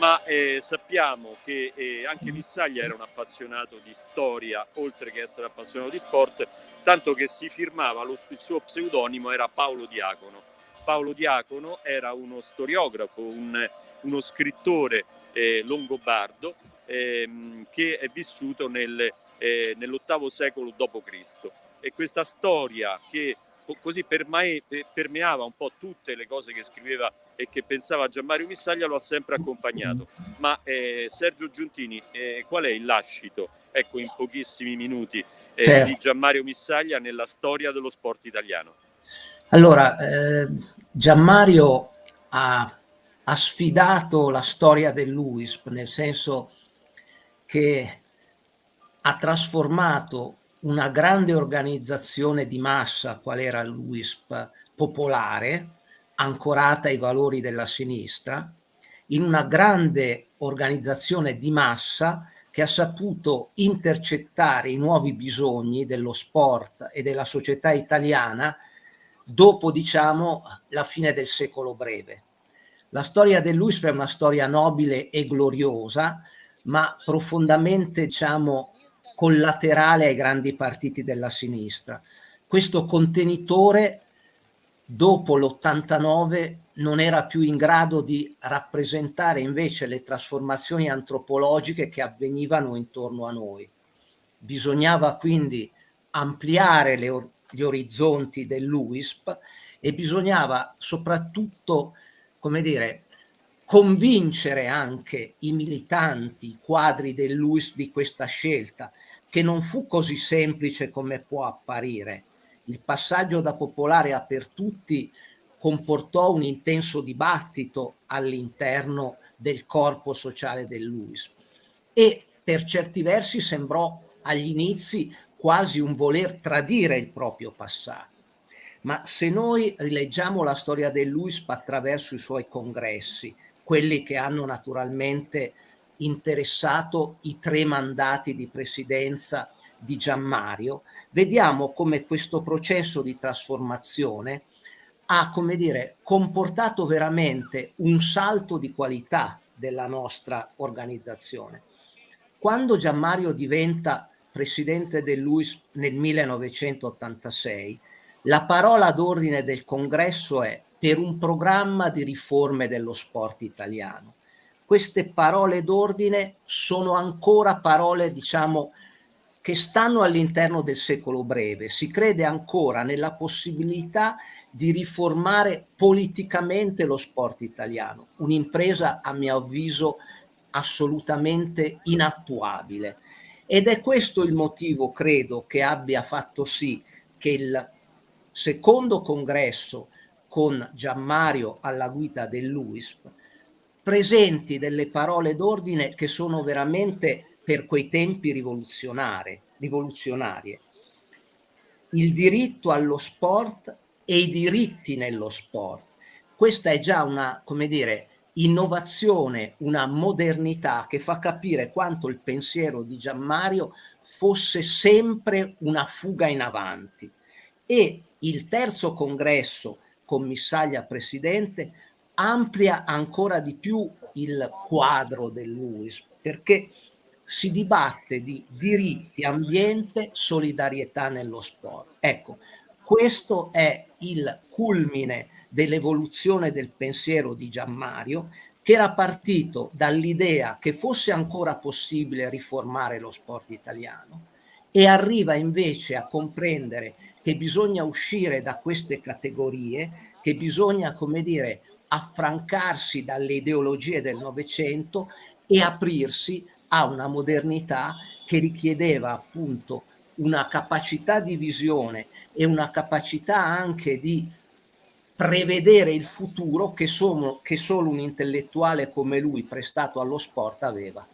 ma eh, sappiamo che eh, anche Missaglia era un appassionato di storia, oltre che essere appassionato di sport, tanto che si firmava, lo, il suo pseudonimo era Paolo Diacono. Paolo Diacono era uno storiografo, un, uno scrittore eh, longobardo ehm, che è vissuto nel, eh, nell'ottavo secolo d.C. E questa storia che così permeava un po' tutte le cose che scriveva e che pensava Gianmario Missaglia lo ha sempre accompagnato. Ma eh, Sergio Giuntini, eh, qual è il lascito? Ecco, in pochissimi minuti, eh, certo. di Gianmario Missaglia nella storia dello sport italiano? Allora, eh, Gianmario ha, ha, sfidato la storia dell'UISP, nel senso che ha trasformato una grande organizzazione di massa, qual era l'UISP popolare, ancorata ai valori della sinistra, in una grande organizzazione di massa che ha saputo intercettare i nuovi bisogni dello sport e della società italiana dopo, diciamo, la fine del secolo breve. La storia dell'UISP è una storia nobile e gloriosa, ma profondamente, diciamo, collaterale ai grandi partiti della sinistra. Questo contenitore, dopo l'89, non era più in grado di rappresentare invece le trasformazioni antropologiche che avvenivano intorno a noi. Bisognava quindi ampliare le, gli orizzonti dell'UISP e bisognava soprattutto, come dire, convincere anche i militanti, i quadri dell'UISP di questa scelta, che non fu così semplice come può apparire. Il passaggio da popolare a per tutti comportò un intenso dibattito all'interno del corpo sociale dell'UISP e per certi versi sembrò agli inizi quasi un voler tradire il proprio passato. Ma se noi rileggiamo la storia dell'UISP attraverso i suoi congressi, quelli che hanno naturalmente interessato i tre mandati di presidenza di Gianmario, vediamo come questo processo di trasformazione ha, come dire, comportato veramente un salto di qualità della nostra organizzazione. Quando Gianmario diventa presidente dell'UIS nel 1986, la parola d'ordine del congresso è per un programma di riforme dello sport italiano. Queste parole d'ordine sono ancora parole, diciamo, che stanno all'interno del secolo breve. Si crede ancora nella possibilità di riformare politicamente lo sport italiano, un'impresa a mio avviso assolutamente inattuabile. Ed è questo il motivo, credo, che abbia fatto sì che il secondo congresso con Gianmario alla guida dell'UISP presenti delle parole d'ordine che sono veramente per quei tempi rivoluzionarie. Il diritto allo sport e i diritti nello sport. Questa è già una, come dire, innovazione, una modernità che fa capire quanto il pensiero di Gianmario fosse sempre una fuga in avanti. E il terzo congresso, commissaglia presidente, amplia ancora di più il quadro dell'UIS, perché si dibatte di diritti, ambiente, solidarietà nello sport. Ecco, questo è il culmine dell'evoluzione del pensiero di Gianmario, che era partito dall'idea che fosse ancora possibile riformare lo sport italiano e arriva invece a comprendere che bisogna uscire da queste categorie, che bisogna, come dire, affrancarsi dalle ideologie del Novecento e aprirsi a una modernità che richiedeva appunto una capacità di visione e una capacità anche di prevedere il futuro che, sono, che solo un intellettuale come lui prestato allo sport aveva.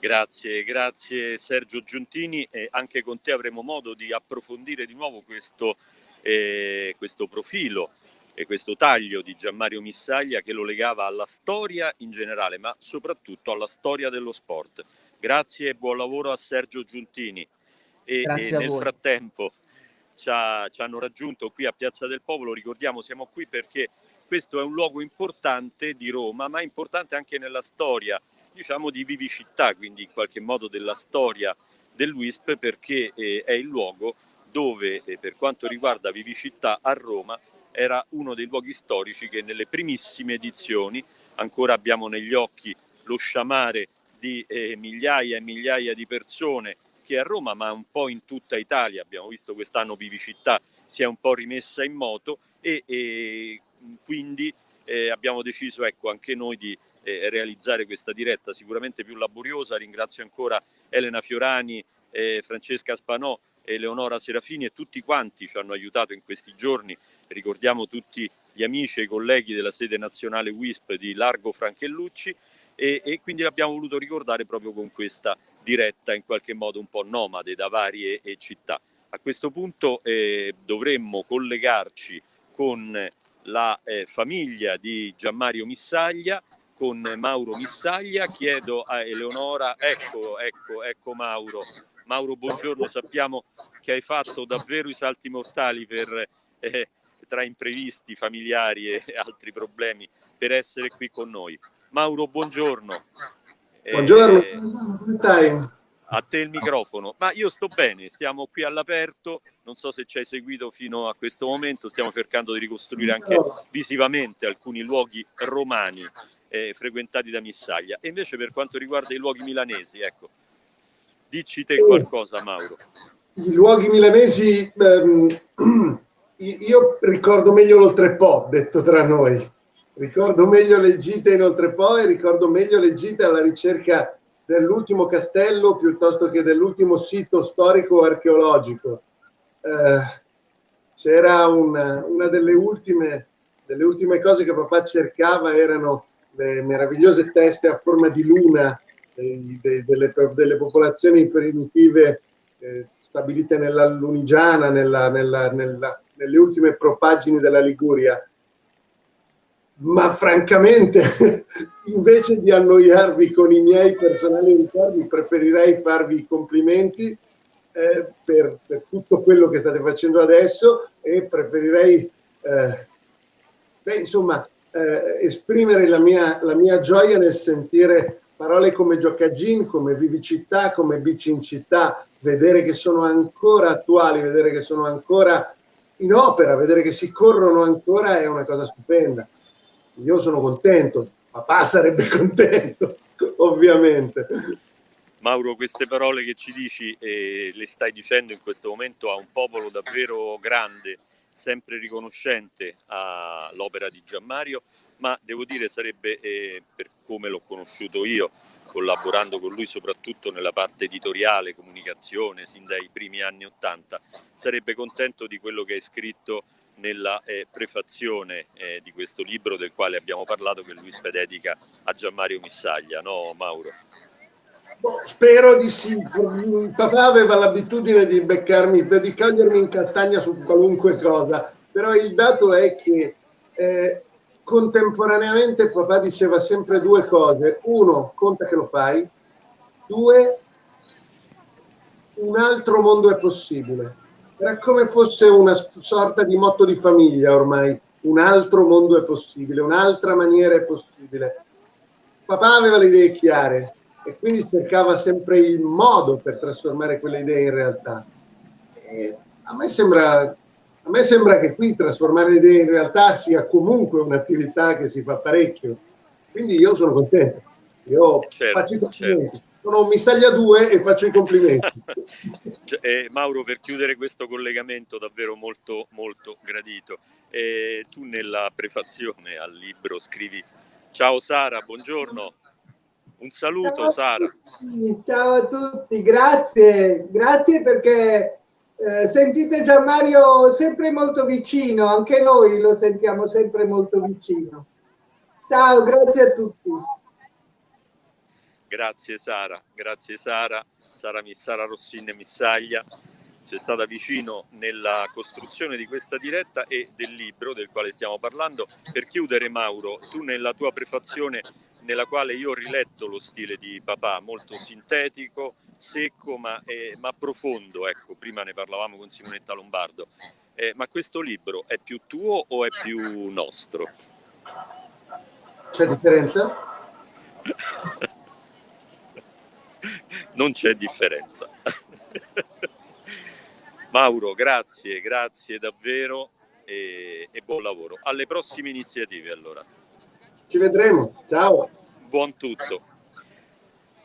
Grazie, grazie Sergio Giuntini e anche con te avremo modo di approfondire di nuovo questo, eh, questo profilo e questo taglio di Gianmario Missaglia che lo legava alla storia in generale, ma soprattutto alla storia dello sport. Grazie e buon lavoro a Sergio Giuntini. E, e nel voi. frattempo ci, ha, ci hanno raggiunto qui a Piazza del Popolo, ricordiamo siamo qui perché questo è un luogo importante di Roma, ma importante anche nella storia diciamo di vivicità, quindi in qualche modo della storia dell'UISP perché eh, è il luogo dove eh, per quanto riguarda vivicità a Roma era uno dei luoghi storici che nelle primissime edizioni ancora abbiamo negli occhi lo sciamare di eh, migliaia e migliaia di persone che a Roma ma un po' in tutta Italia, abbiamo visto quest'anno Vivicità si è un po' rimessa in moto e, e quindi eh, abbiamo deciso ecco, anche noi di eh, realizzare questa diretta sicuramente più laboriosa. Ringrazio ancora Elena Fiorani, eh, Francesca Spanò, Eleonora Serafini e tutti quanti ci hanno aiutato in questi giorni ricordiamo tutti gli amici e i colleghi della sede nazionale WISP di Largo Franchellucci e, e quindi l'abbiamo voluto ricordare proprio con questa diretta in qualche modo un po' nomade da varie eh, città. A questo punto eh, dovremmo collegarci con la eh, famiglia di Gianmario Missaglia, con Mauro Missaglia. Chiedo a Eleonora, ecco, ecco, ecco Mauro. Mauro, buongiorno, sappiamo che hai fatto davvero i salti mortali per eh, tra imprevisti familiari e altri problemi per essere qui con noi. Mauro, buongiorno. Buongiorno, eh, a te il microfono. Ma io sto bene, stiamo qui all'aperto, non so se ci hai seguito fino a questo momento, stiamo cercando di ricostruire anche visivamente alcuni luoghi romani eh, frequentati da Missaglia. E invece per quanto riguarda i luoghi milanesi, ecco, dici te qualcosa Mauro. I luoghi milanesi... Ehm, io ricordo meglio l'oltrepo, detto tra noi. Ricordo meglio le gite in oltrepo e ricordo meglio le gite alla ricerca dell'ultimo castello piuttosto che dell'ultimo sito storico archeologico. Eh, c'era una, una delle ultime, delle ultime cose che papà cercava erano le meravigliose teste a forma di luna eh, de, delle, delle, popolazioni primitive eh, stabilite nella Lunigiana, nella, nella, nella nelle ultime propagini della Liguria, ma francamente invece di annoiarvi con i miei personali ricordi preferirei farvi i complimenti eh, per, per, tutto quello che state facendo adesso e preferirei eh, beh, insomma eh, esprimere la mia, la mia gioia nel sentire parole come giocagin, come vivicità, come bici in città, vedere che sono ancora attuali, vedere che sono ancora in opera, vedere che si corrono ancora è una cosa stupenda. Io sono contento, papà sarebbe contento, ovviamente. Mauro, queste parole che ci dici eh, le stai dicendo in questo momento a un popolo davvero grande, sempre riconoscente all'opera di Gianmario, ma devo dire sarebbe, eh, per come l'ho conosciuto io, collaborando con lui soprattutto nella parte editoriale, comunicazione, sin dai primi anni Ottanta, sarebbe contento di quello che hai scritto nella eh, prefazione eh, di questo libro del quale abbiamo parlato che lui dedica a Gianmario Missaglia, no Mauro? Boh, spero di sì. Papà aveva l'abitudine di beccarmi, di cogliermi in castagna su qualunque cosa, però il dato è che eh, contemporaneamente papà diceva sempre due cose. Uno, conta che lo fai. Due, un altro mondo è possibile. Era come fosse una sorta di motto di famiglia ormai. Un altro mondo è possibile, un'altra maniera è possibile. Papà aveva le idee chiare e quindi cercava sempre il modo per trasformare quelle idee in realtà. E a me sembra a me sembra che qui trasformare le idee in realtà sia comunque un'attività che si fa parecchio, quindi io sono contento. Io certo, faccio i complimenti. Certo. Sono un Missaglia 2 e faccio i complimenti. eh, Mauro, per chiudere questo collegamento davvero molto, molto gradito, eh, tu nella prefazione al libro scrivi Ciao Sara, buongiorno. Un saluto ciao Sara. Ciao a tutti, grazie, grazie perché eh, sentite Gianmario sempre molto vicino, anche noi lo sentiamo sempre molto vicino. Ciao, grazie a tutti. Grazie Sara, grazie Sara, Sara, Sara Rossini Missaglia, c'è stata vicino nella costruzione di questa diretta e del libro del quale stiamo parlando. Per chiudere Mauro, tu nella tua prefazione nella quale io ho riletto lo stile di papà, molto sintetico, secco ma, eh, ma profondo, ecco, prima ne parlavamo con Simonetta Lombardo, eh, ma questo libro è più tuo o è più nostro? C'è differenza? non c'è differenza. Mauro, grazie, grazie davvero e, e buon lavoro. Alle prossime iniziative allora. Ci vedremo, ciao. Buon tutto.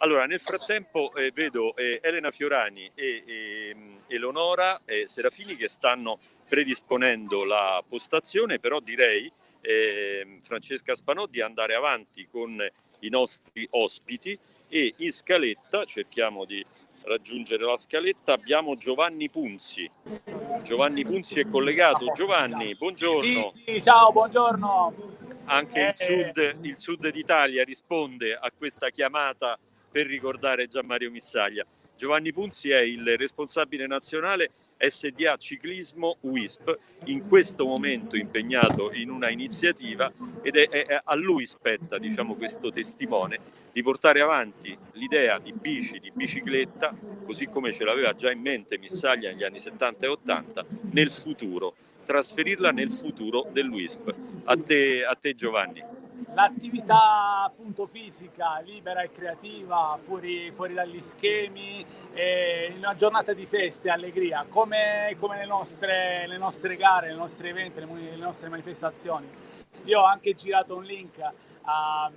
Allora, nel frattempo eh, vedo eh, Elena Fiorani e, e Eleonora eh, Serafini che stanno predisponendo la postazione, però direi, ehm, Francesca Spanò, di andare avanti con i nostri ospiti e in scaletta, cerchiamo di raggiungere la scaletta, abbiamo Giovanni Punzi. Giovanni Punzi è collegato. Giovanni, buongiorno. Sì, sì, ciao, buongiorno. Anche il, eh, sud, il sud d'Italia risponde a questa chiamata per ricordare Gianmario Missaglia. Giovanni Punzi è il responsabile nazionale SDA Ciclismo WISP, in questo momento impegnato in una iniziativa ed è, è a lui spetta diciamo, questo testimone di portare avanti l'idea di bici, di bicicletta, così come ce l'aveva già in mente Missaglia negli anni 70 e 80, nel futuro, trasferirla nel futuro dell'WISP. A te, a te Giovanni l'attività appunto fisica libera e creativa fuori, fuori dagli schemi in una giornata di feste e allegria come, come le, nostre, le, nostre, gare, i nostri eventi, le, le, nostre manifestazioni. Io ho anche girato un link a,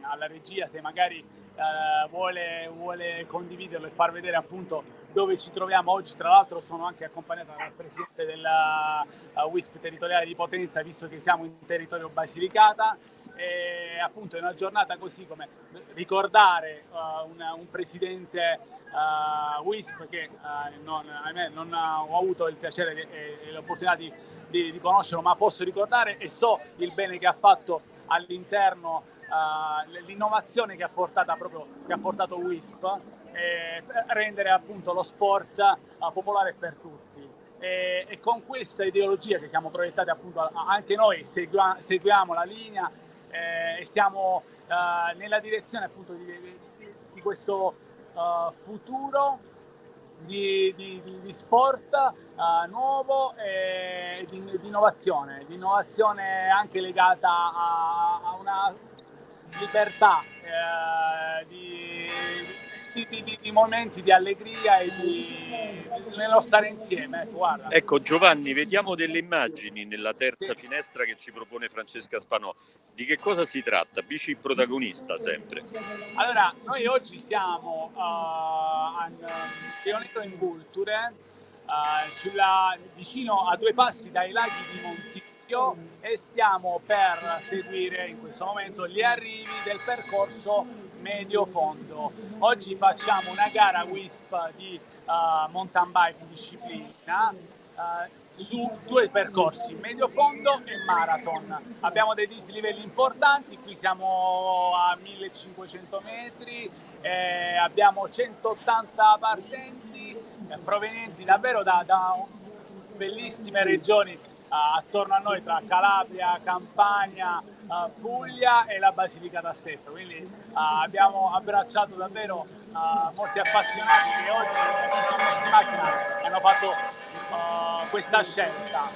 alla regia se magari uh, vuole, vuole condividerlo e far vedere appunto dove ci troviamo oggi. Tra l'altro sono anche accompagnato dal presidente della uh, WISP territoriale di Potenza visto che siamo in territorio Basilicata e appunto è una giornata così come ricordare uh, una, un presidente uh, WISP che uh, non, ahimè, non ho avuto il piacere e, l'opportunità di, di, di, conoscerlo, ma posso ricordare e so il bene che ha fatto all'interno, l'innovazione che ha, proprio, che ha portato WISP, e rendere appunto lo sport popolare per tutti. E, e, con questa ideologia che siamo proiettati appunto anche noi seguiamo la linea eh, e siamo eh, nella direzione appunto di, di, di questo uh, futuro di, di sport uh, nuovo e di, innovazione, di innovazione anche legata a, a una libertà eh, di, di, di, di, momenti di allegria e di, nello stare insieme. Ecco, ecco, Giovanni, vediamo delle immagini nella terza sì. finestra che ci propone Francesca Spanò. Di che cosa si tratta? Bici protagonista sempre. Allora, noi oggi siamo uh, a Pionero in Culture, uh, sulla, vicino a due passi dai laghi di Monticchio e stiamo per seguire in questo momento gli arrivi del percorso medio fondo. Oggi facciamo una gara WISP di uh, mountain bike disciplina uh, su due percorsi, medio fondo e marathon. Abbiamo dei dislivelli importanti, qui siamo a 1500 metri, eh, abbiamo 180 partenti eh, provenienti davvero da, da bellissime regioni attorno a noi tra Calabria, Campania, uh, Puglia e la Basilicata stessa. Quindi uh, abbiamo abbracciato davvero uh, molti appassionati che oggi in macchina hanno fatto questa scelta.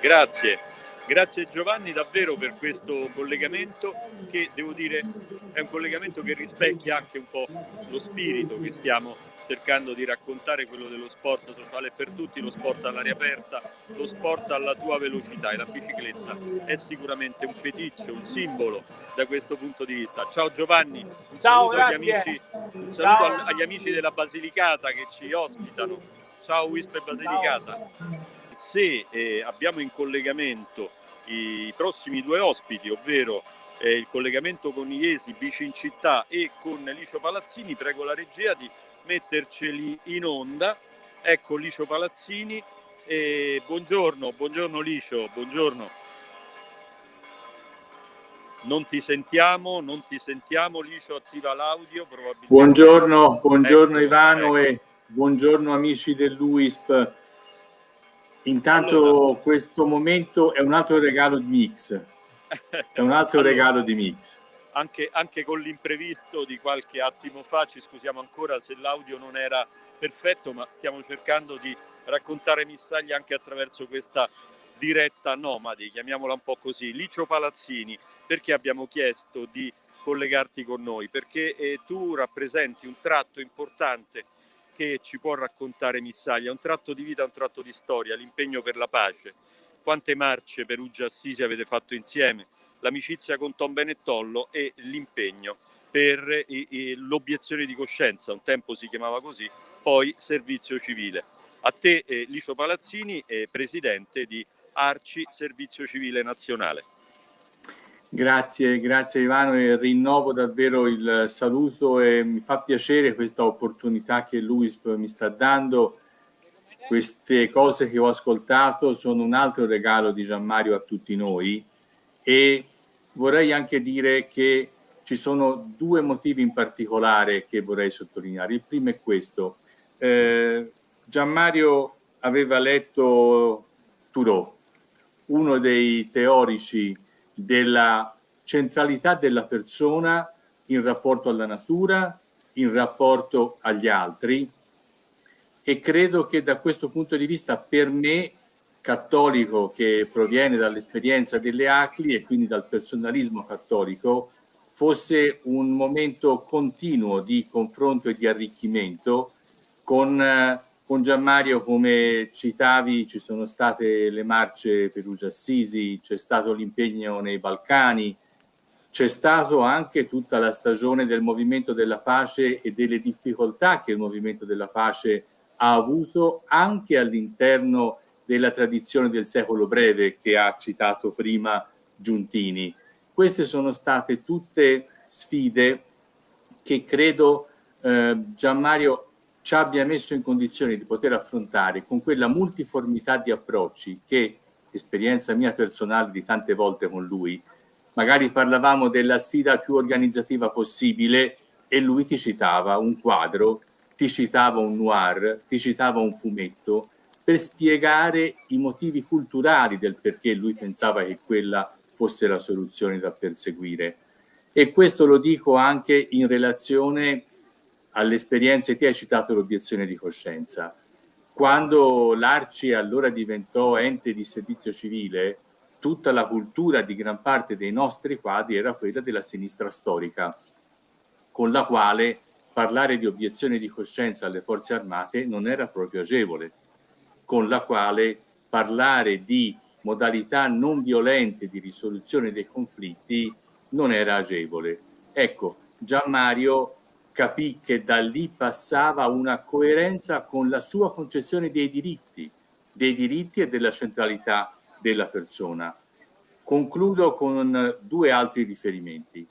Grazie. Grazie Giovanni davvero per questo collegamento che devo dire è un collegamento che rispecchia anche un po' lo spirito che stiamo cercando di raccontare quello dello sport sociale per tutti, lo sport all'aria aperta, lo sport alla tua velocità e la bicicletta è sicuramente un feticcio, un simbolo da questo punto di vista. Ciao Giovanni, un Ciao, saluto, agli amici, un saluto agli amici della Basilicata che ci ospitano. Ciao Wisp e Basilicata. Ciao. Se eh, abbiamo in collegamento i prossimi due ospiti, ovvero eh, il collegamento con Iesi, Bici in città e con Licio Palazzini, prego la regia di metterceli in onda. Ecco Licio Palazzini. E buongiorno, buongiorno Licio, buongiorno. Non ti sentiamo, non ti sentiamo, Licio attiva l'audio probabilmente. Buongiorno, buongiorno ecco, Ivano ecco. e buongiorno amici dell'UISP. Intanto allora. questo momento è un altro regalo di Mix. È un altro allora. regalo di Mix anche, anche con l'imprevisto di qualche attimo fa, ci scusiamo ancora se l'audio non era perfetto, ma stiamo cercando di raccontare Missaglia anche attraverso questa diretta nomadi, chiamiamola un po' così. Licio Palazzini, perché abbiamo chiesto di collegarti con noi? Perché eh, tu rappresenti un tratto importante che ci può raccontare Missaglia, un tratto di vita, un tratto di storia, l'impegno per la pace. Quante marce Perugia Assisi avete fatto insieme? L'amicizia con Tom Benettollo e l'impegno per l'obiezione di coscienza, un tempo si chiamava così, poi servizio civile. A te eh, Licio Palazzini, eh, presidente di Arci Servizio Civile Nazionale. Grazie, grazie Ivano e rinnovo davvero il saluto e mi fa piacere questa opportunità che l'UISP mi sta dando. Queste cose che ho ascoltato sono un altro regalo di Gianmario a tutti noi e vorrei anche dire che ci sono due motivi in particolare che vorrei sottolineare. Il primo è questo. Eh, Gianmario aveva letto Thoreau, uno dei teorici della centralità della persona in rapporto alla natura, in rapporto agli altri e credo che da questo punto di vista per me cattolico che proviene dall'esperienza delle ACLI e quindi dal personalismo cattolico fosse un momento continuo di confronto e di arricchimento con, eh, con Gianmario come citavi ci sono state le marce Perugia Assisi c'è stato l'impegno nei Balcani c'è stato anche tutta la stagione del movimento della pace e delle difficoltà che il movimento della pace ha avuto anche all'interno della tradizione del secolo breve che ha citato prima Giuntini. Queste sono state tutte sfide che credo eh, Gianmario ci abbia messo in condizione di poter affrontare con quella multiformità di approcci che, esperienza mia personale di tante volte con lui, magari parlavamo della sfida più organizzativa possibile e lui ti citava un quadro, ti citava un noir, ti citava un fumetto per spiegare i motivi culturali del perché lui pensava che quella fosse la soluzione da perseguire. E questo lo dico anche in relazione alle esperienze che hai citato l'obiezione di coscienza. Quando l'Arci allora diventò ente di servizio civile, tutta la cultura di gran parte dei nostri quadri era quella della sinistra storica, con la quale parlare di obiezione di coscienza alle forze armate non era proprio agevole, con la quale parlare di modalità non violente di risoluzione dei conflitti non era agevole. Ecco, Gian Mario capì che da lì passava una coerenza con la sua concezione dei diritti, dei diritti e della centralità della persona. Concludo con due altri riferimenti.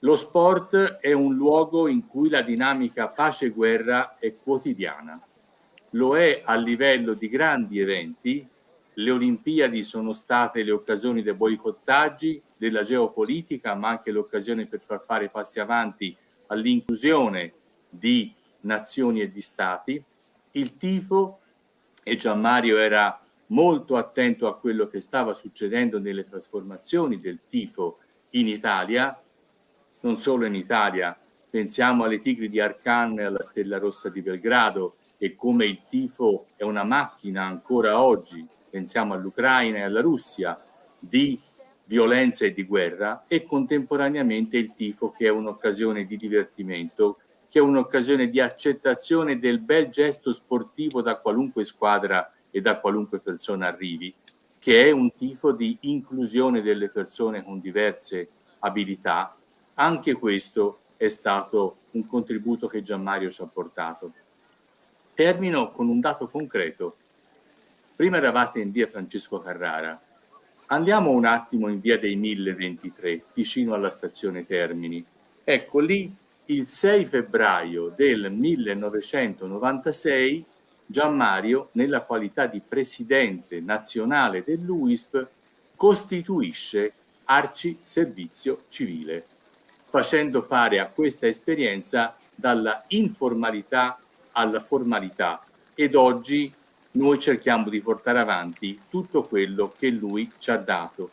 Lo sport è un luogo in cui la dinamica pace-guerra è quotidiana. Lo è a livello di grandi eventi. Le Olimpiadi sono state le occasioni dei boicottaggi, della geopolitica, ma anche l'occasione per far fare passi avanti all'inclusione di nazioni e di stati. Il tifo, e Gianmario era molto attento a quello che stava succedendo nelle trasformazioni del tifo in Italia, non solo in Italia, pensiamo alle Tigri di Arcan e alla Stella Rossa di Belgrado e come il tifo è una macchina ancora oggi, pensiamo all'Ucraina e alla Russia, di violenza e di guerra e contemporaneamente il tifo che è un'occasione di divertimento, che è un'occasione di accettazione del bel gesto sportivo da qualunque squadra e da qualunque persona arrivi, che è un tifo di inclusione delle persone con diverse abilità anche questo è stato un contributo che Gianmario ci ha portato. Termino con un dato concreto. Prima eravate in via Francesco Carrara, andiamo un attimo in via dei 1023, vicino alla stazione Termini. Ecco lì il 6 febbraio del 1996 Gianmario, nella qualità di presidente nazionale dell'UISP, costituisce Arci Servizio Civile facendo fare a questa esperienza dalla informalità alla formalità ed oggi noi cerchiamo di portare avanti tutto quello che lui ci ha dato.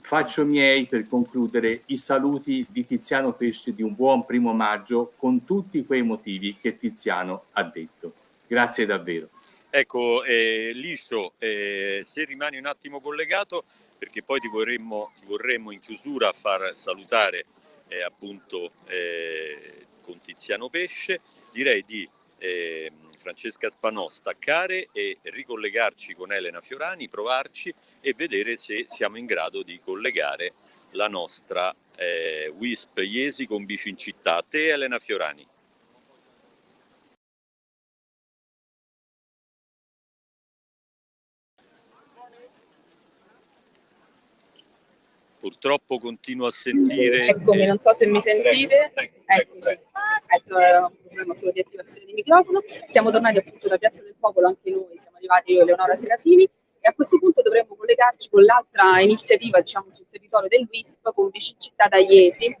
Faccio miei per concludere i saluti di Tiziano Pesce di un buon primo maggio con tutti quei motivi che Tiziano ha detto. Grazie davvero. Ecco, eh, Liscio, eh, se rimani un attimo collegato, perché poi ti vorremmo, ti vorremmo in chiusura far salutare eh, appunto eh, con Tiziano Pesce, direi di eh, Francesca Spanò staccare e ricollegarci con Elena Fiorani, provarci e vedere se siamo in grado di collegare la nostra eh, WISP Iesi con Bici in città. A te Elena Fiorani. Purtroppo continuo a sentire... Eccomi, non so se mi sentite. Eccoci. Ecco, era un problema solo di attivazione di microfono. Siamo tornati appunto da Piazza del Popolo, anche noi, siamo arrivati io e Leonora Serafini e a questo punto dovremmo collegarci con l'altra iniziativa, diciamo, sul territorio del WISP, con Vicin Città Iesi,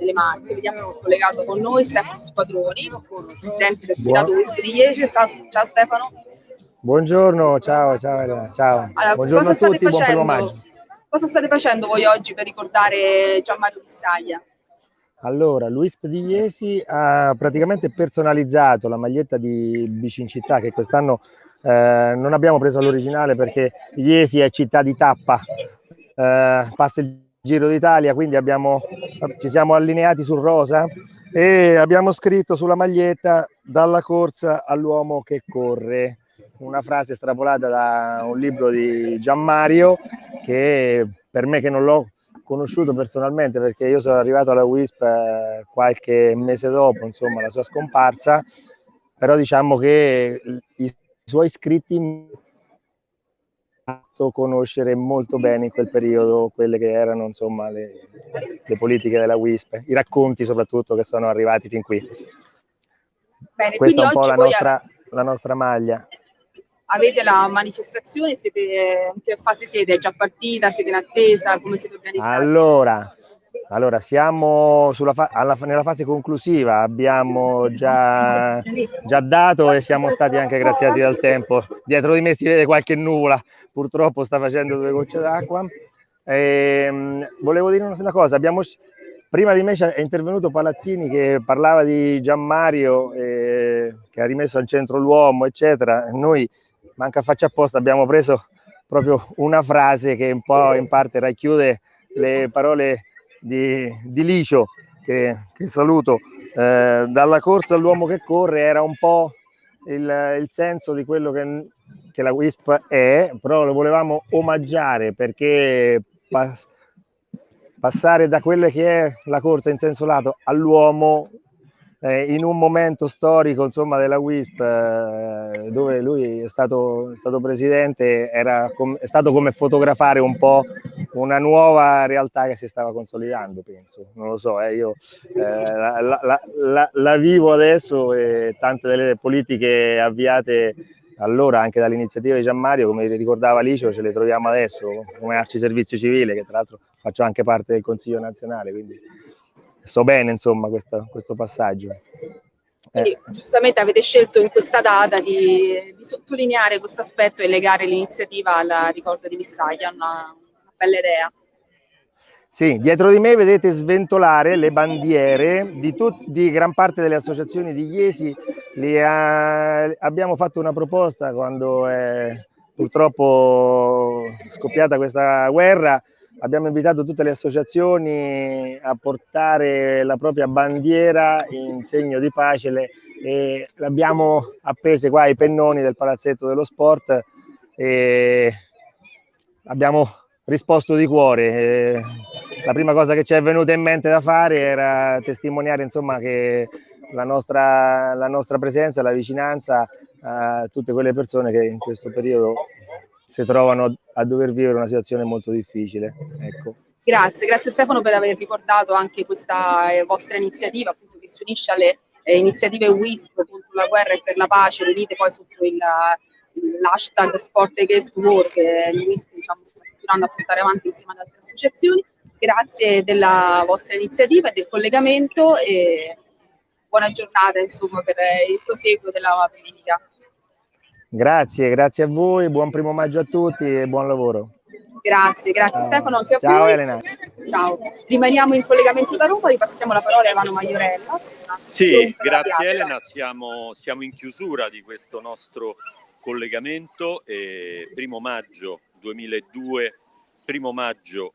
delle Marche. Vediamo se è collegato con noi Stefano Squadroni, presidente del Comitato WISP di Iesi. Ciao, ciao Stefano. Buongiorno, ciao, ciao, ciao. Allora, Buongiorno a tutti, buon primo maggio. Cosa state facendo voi oggi per ricordare Gianmario Bissaglia? Allora, Luis Pedigliesi ha praticamente personalizzato la maglietta di Bici in città che quest'anno eh, non abbiamo preso all'originale perché Iesi è città di tappa, eh, passa il Giro d'Italia, quindi abbiamo, ci siamo allineati sul rosa e abbiamo scritto sulla maglietta dalla corsa all'uomo che corre una frase estrapolata da un libro di Gianmario che per me che non l'ho conosciuto personalmente perché io sono arrivato alla WISP eh, qualche mese dopo insomma la sua scomparsa però diciamo che i suoi scritti mi hanno fatto conoscere molto bene in quel periodo quelle che erano insomma le, le politiche della WISP i racconti soprattutto che sono arrivati fin qui. Bene, questa è un po' la nostra, la nostra maglia avete la manifestazione, siete, in che fase siete? È già partita? Siete in attesa? Come siete organizzati? Allora, allora siamo fa alla, nella fase conclusiva, abbiamo già, già, dato e siamo stati anche graziati dal tempo. Dietro di me si vede qualche nuvola, purtroppo sta facendo due gocce d'acqua. Ehm, volevo dire una cosa, abbiamo, prima di me è intervenuto Palazzini che parlava di Gianmario eh, che ha rimesso al centro l'uomo, eccetera. Noi manca faccia apposta, abbiamo preso proprio una frase che un po' in parte racchiude le parole di, di Licio, che, che saluto, eh, dalla corsa all'uomo che corre era un po' il, il senso di quello che, che, la WISP è, però lo volevamo omaggiare perché pas, passare da quella che è la corsa in senso lato all'uomo eh, in un momento storico insomma, della WISP eh, dove lui è stato, è stato presidente era com- è stato come fotografare un po' una nuova realtà che si stava consolidando penso. Non lo so eh, io eh, la, la, la, la, vivo adesso e tante delle politiche avviate allora anche dall'iniziativa di Gianmario come ricordava Licio ce le troviamo adesso come Arci Servizio Civile che tra l'altro faccio anche parte del Consiglio nazionale quindi so bene insomma questa, questo passaggio. Quindi, eh. giustamente avete scelto in questa data di, di sottolineare questo aspetto e legare l'iniziativa al ricordo di Missaglia, una, una bella idea. Sì, dietro di me vedete sventolare le bandiere di, tut- di gran parte delle associazioni di Iesi. Ha- abbiamo fatto una proposta quando è purtroppo scoppiata questa guerra abbiamo invitato tutte le associazioni a portare la propria bandiera in segno di pace e l'abbiamo appese qua ai pennoni del palazzetto dello sport e abbiamo risposto di cuore. La prima cosa che ci è venuta in mente da fare era testimoniare insomma, che la nostra, la nostra presenza, la vicinanza a tutte quelle persone che in questo periodo si trovano a dover vivere una situazione molto difficile. Ecco. Grazie, grazie Stefano per aver ricordato anche questa eh, vostra iniziativa appunto, che si unisce alle eh, iniziative WISP contro la guerra e per la pace, riunite poi sotto il, l'hashtag Sport Against War che il WISP diciamo, sta continuando a portare avanti insieme ad altre associazioni. Grazie della vostra iniziativa e del collegamento e buona giornata insomma, per il proseguo della politica. Grazie, grazie a voi, buon primo maggio a tutti e buon lavoro. Grazie, grazie Ciao. Stefano, anche a Ciao voi. Elena. Ciao, rimaniamo in collegamento da Roma, ripassiamo la parola a Ivano Maiorella. Sì, grazie Elena, siamo, siamo, in chiusura di questo nostro collegamento, eh, primo maggio 2002, primo maggio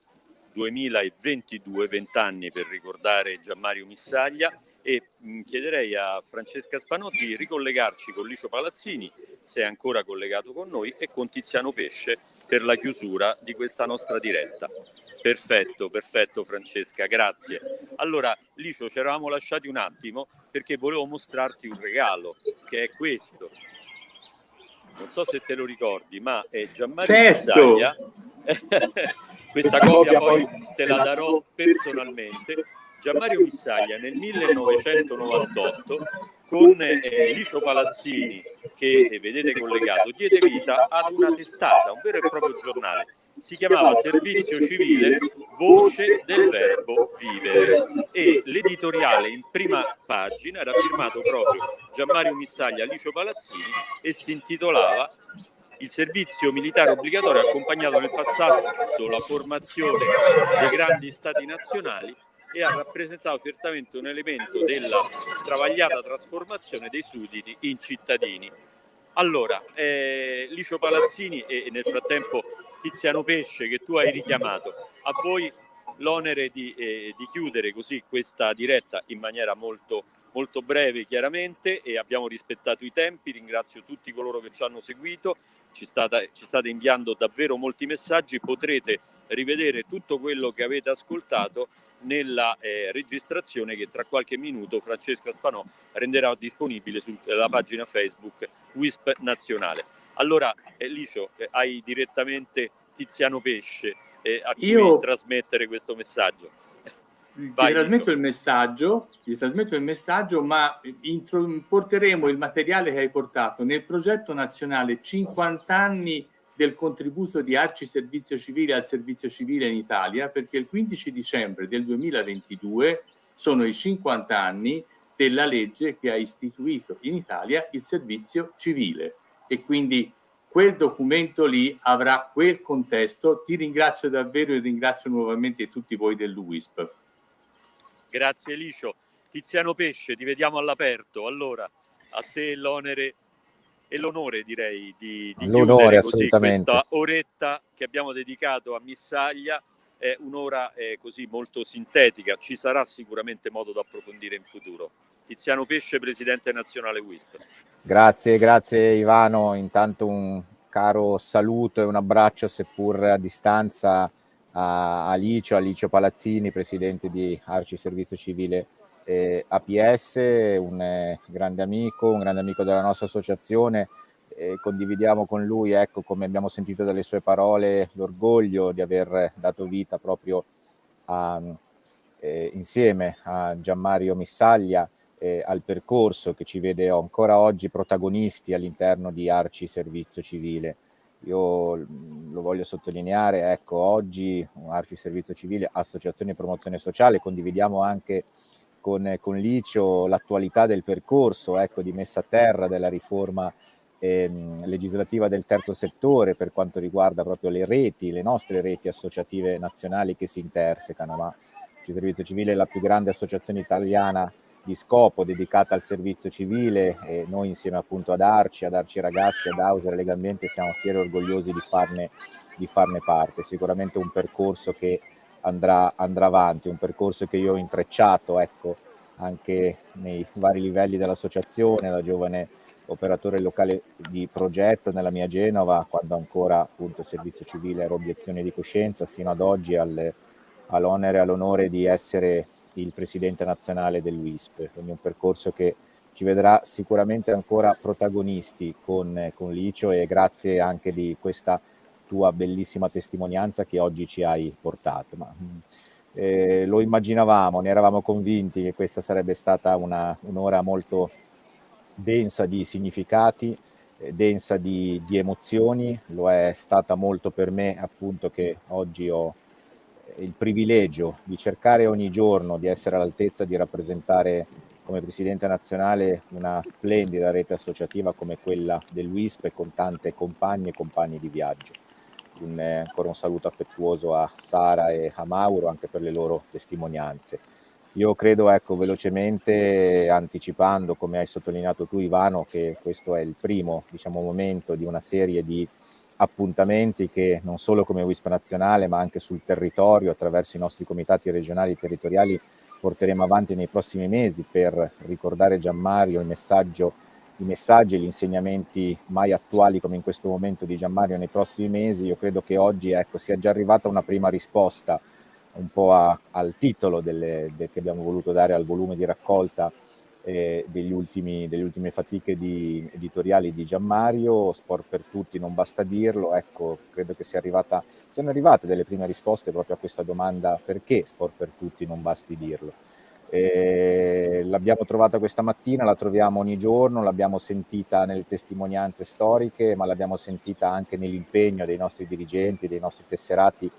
2022, vent'anni per ricordare Gianmario Missaglia e mh, chiederei a Francesca Spanotti di ricollegarci con Licio Palazzini, se è ancora collegato con noi, e con Tiziano Pesce per la chiusura di questa nostra diretta. Perfetto, perfetto Francesca, grazie. Allora, Licio, ci eravamo lasciati un attimo perché volevo mostrarti un regalo, che è questo. Non so se te lo ricordi, ma è Gianmario certo. Questa copia poi te la darò personalmente Gianmario Missaglia nel 1998 con eh, Licio Palazzini che eh, vedete collegato diede vita ad una testata, un vero e proprio giornale. Si chiamava Servizio Civile Voce del Verbo Vivere. E l'editoriale in prima pagina era firmato proprio Gianmario Missaglia Licio Palazzini e si intitolava il servizio militare obbligatorio ha accompagnato nel passato la formazione dei grandi stati nazionali e ha rappresentato certamente un elemento della travagliata trasformazione dei sudditi in cittadini. Allora, eh, Licio Palazzini e nel frattempo Tiziano Pesce che tu hai richiamato, a voi l'onere di, eh, di chiudere così questa diretta in maniera molto, molto breve chiaramente e abbiamo rispettato i tempi, ringrazio tutti coloro che ci hanno seguito, ci, stata, ci state inviando davvero molti messaggi, potrete rivedere tutto quello che avete ascoltato nella eh, registrazione che tra qualche minuto Francesca Spanò renderà disponibile sulla pagina Facebook WISP Nazionale. Allora, eh, Licio, eh, hai direttamente Tiziano Pesce eh, a cui Io... trasmettere questo messaggio. Vai, ti trasmetto il messaggio, ti trasmetto il messaggio, ma porteremo il materiale che hai portato nel progetto nazionale 50 anni del contributo di Arci Servizio Civile al servizio civile in Italia perché il 15 dicembre del 2022 sono i 50 anni della legge che ha istituito in Italia il servizio civile e quindi quel documento lì avrà quel contesto. Ti ringrazio davvero e ringrazio nuovamente tutti voi dell'UISP. Grazie Licio. Tiziano Pesce, ti vediamo all'aperto. Allora, a te l'onere e l'onore direi di, di chiudere così questa oretta che abbiamo dedicato a Missaglia. è un'ora eh, così molto sintetica, ci sarà sicuramente modo da approfondire in futuro. Tiziano Pesce, Presidente Nazionale WISP. Grazie, grazie Ivano, intanto un caro saluto e un abbraccio seppur a distanza a Alicio, Alicio Palazzini, Presidente di Arci Servizio Civile eh, APS, un grande amico, un grande amico della nostra associazione, eh, condividiamo con lui, ecco come abbiamo sentito dalle sue parole, l'orgoglio di aver dato vita proprio a, eh, insieme a Gianmario Missaglia al percorso che ci vede ancora oggi protagonisti all'interno di Arci Servizio Civile. Io lo voglio sottolineare, ecco, oggi Arci Servizio Civile, Associazione Promozione Sociale, condividiamo anche con, con Licio l'attualità del percorso, ecco, di messa a terra della riforma ehm, legislativa del terzo settore per quanto riguarda proprio le reti, le nostre reti associative nazionali che si intersecano, ma il Servizio Civile è la più grande associazione italiana di scopo dedicata al servizio civile e noi insieme appunto ad Arci, ad Arci Ragazzi, ad Auser e Legambiente siamo fieri e orgogliosi di farne, di farne parte. Sicuramente un percorso che andrà, andrà avanti, un percorso che io ho intrecciato ecco, anche nei vari livelli dell'associazione, da giovane operatore locale di progetto nella mia Genova, quando ancora appunto servizio civile era obiezione di coscienza, sino ad oggi al, all'onere e all'onore di essere il presidente nazionale dell'UISP, quindi un percorso che ci vedrà sicuramente ancora protagonisti con, con Licio e grazie anche di questa tua bellissima testimonianza che oggi ci hai portato. Ma, eh, lo immaginavamo, ne eravamo convinti che questa sarebbe stata un'ora molto densa di significati, eh, densa di, di, emozioni, lo è stata molto per me appunto che oggi ho il privilegio di cercare ogni giorno di essere all'altezza di rappresentare come Presidente nazionale una splendida rete associativa come quella dell'UISP con tante compagne e compagni di viaggio. Un, ancora un saluto affettuoso a Sara e a Mauro anche per le loro testimonianze. Io credo, ecco, velocemente, anticipando, come hai sottolineato tu Ivano, che questo è il primo diciamo, momento di una serie di appuntamenti che non solo come WISP nazionale ma anche sul territorio attraverso i nostri comitati regionali e territoriali porteremo avanti nei prossimi mesi per ricordare Gianmario il messaggio, i messaggi gli insegnamenti mai attuali come in questo momento di Gianmario nei prossimi mesi. Io credo che oggi ecco, sia già arrivata una prima risposta un po' a, al titolo delle, de, che abbiamo voluto dare al volume di raccolta eh, ultimi, delle ultime fatiche di, editoriali di Gianmario, Sport per tutti non basta dirlo, ecco, credo che sia arrivata, siano arrivate delle prime risposte proprio a questa domanda perché Sport per tutti non basti dirlo. Eh, l'abbiamo trovata questa mattina, la troviamo ogni giorno, l'abbiamo sentita nelle testimonianze storiche, ma l'abbiamo sentita anche nell'impegno dei nostri dirigenti, dei nostri tesserati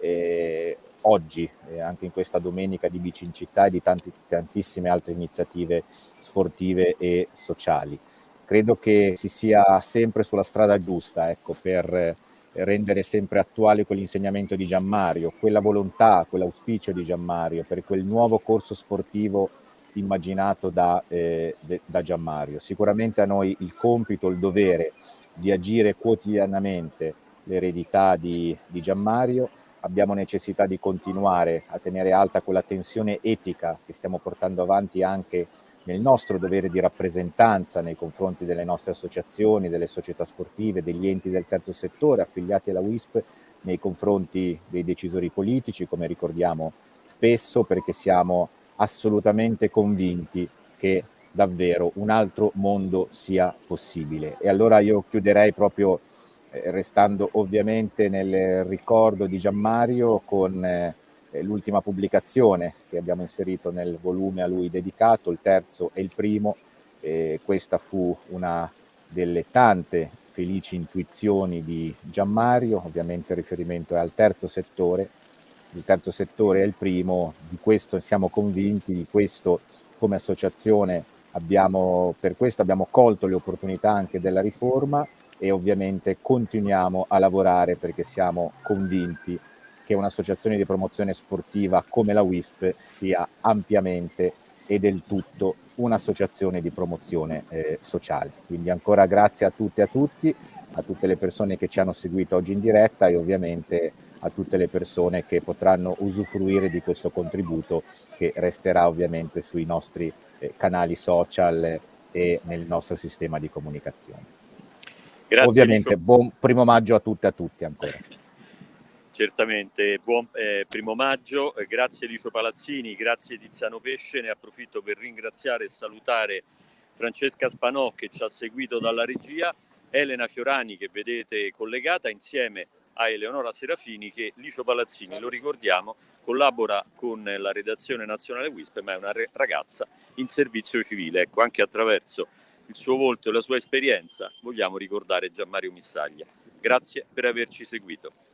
eh, oggi, eh, anche in questa domenica di Bici in città e di tanti, tantissime altre iniziative sportive e sociali. Credo che si sia sempre sulla strada giusta ecco, per rendere sempre attuale quell'insegnamento di Gianmario, quella volontà, quell'auspicio di Gianmario per quel nuovo corso sportivo immaginato da, eh, da Gianmario. Sicuramente a noi il compito, il dovere di agire quotidianamente l'eredità di, di Gianmario abbiamo necessità di continuare a tenere alta quella tensione etica che stiamo portando avanti anche nel nostro dovere di rappresentanza nei confronti delle nostre associazioni, delle società sportive, degli enti del terzo settore affiliati alla WISP nei confronti dei decisori politici, come ricordiamo spesso, perché siamo assolutamente convinti che davvero un altro mondo sia possibile. E allora io chiuderei proprio eh, restando ovviamente nel ricordo di Gianmario con eh, l'ultima pubblicazione che abbiamo inserito nel volume a lui dedicato, il terzo e il primo. Eh, questa fu una delle tante felici intuizioni di Gianmario, ovviamente il riferimento è al terzo settore, il terzo settore è il primo, di questo siamo convinti, di questo come associazione abbiamo, per questo abbiamo colto le opportunità anche della riforma e ovviamente continuiamo a lavorare perché siamo convinti che un'associazione di promozione sportiva come la WISP sia ampiamente e del tutto un'associazione di promozione eh, sociale. Quindi ancora grazie a tutte e a tutti, a tutte le persone che ci hanno seguito oggi in diretta e ovviamente a tutte le persone che potranno usufruire di questo contributo che resterà ovviamente sui nostri eh, canali social e nel nostro sistema di comunicazione. Grazie, ovviamente buon primo maggio a tutte e a tutti ancora. Certamente, buon eh, primo maggio, eh, grazie Licio Palazzini, grazie Tiziano Pesce, ne approfitto per ringraziare e salutare Francesca Spanò che ci ha seguito dalla regia, Elena Fiorani che vedete collegata insieme a Eleonora Serafini che Licio Palazzini, lo ricordiamo, collabora con la redazione nazionale WISP ma è una ragazza in servizio civile. Ecco, anche attraverso il suo volto e la sua esperienza vogliamo ricordare Gianmario Missaglia. Grazie per averci seguito.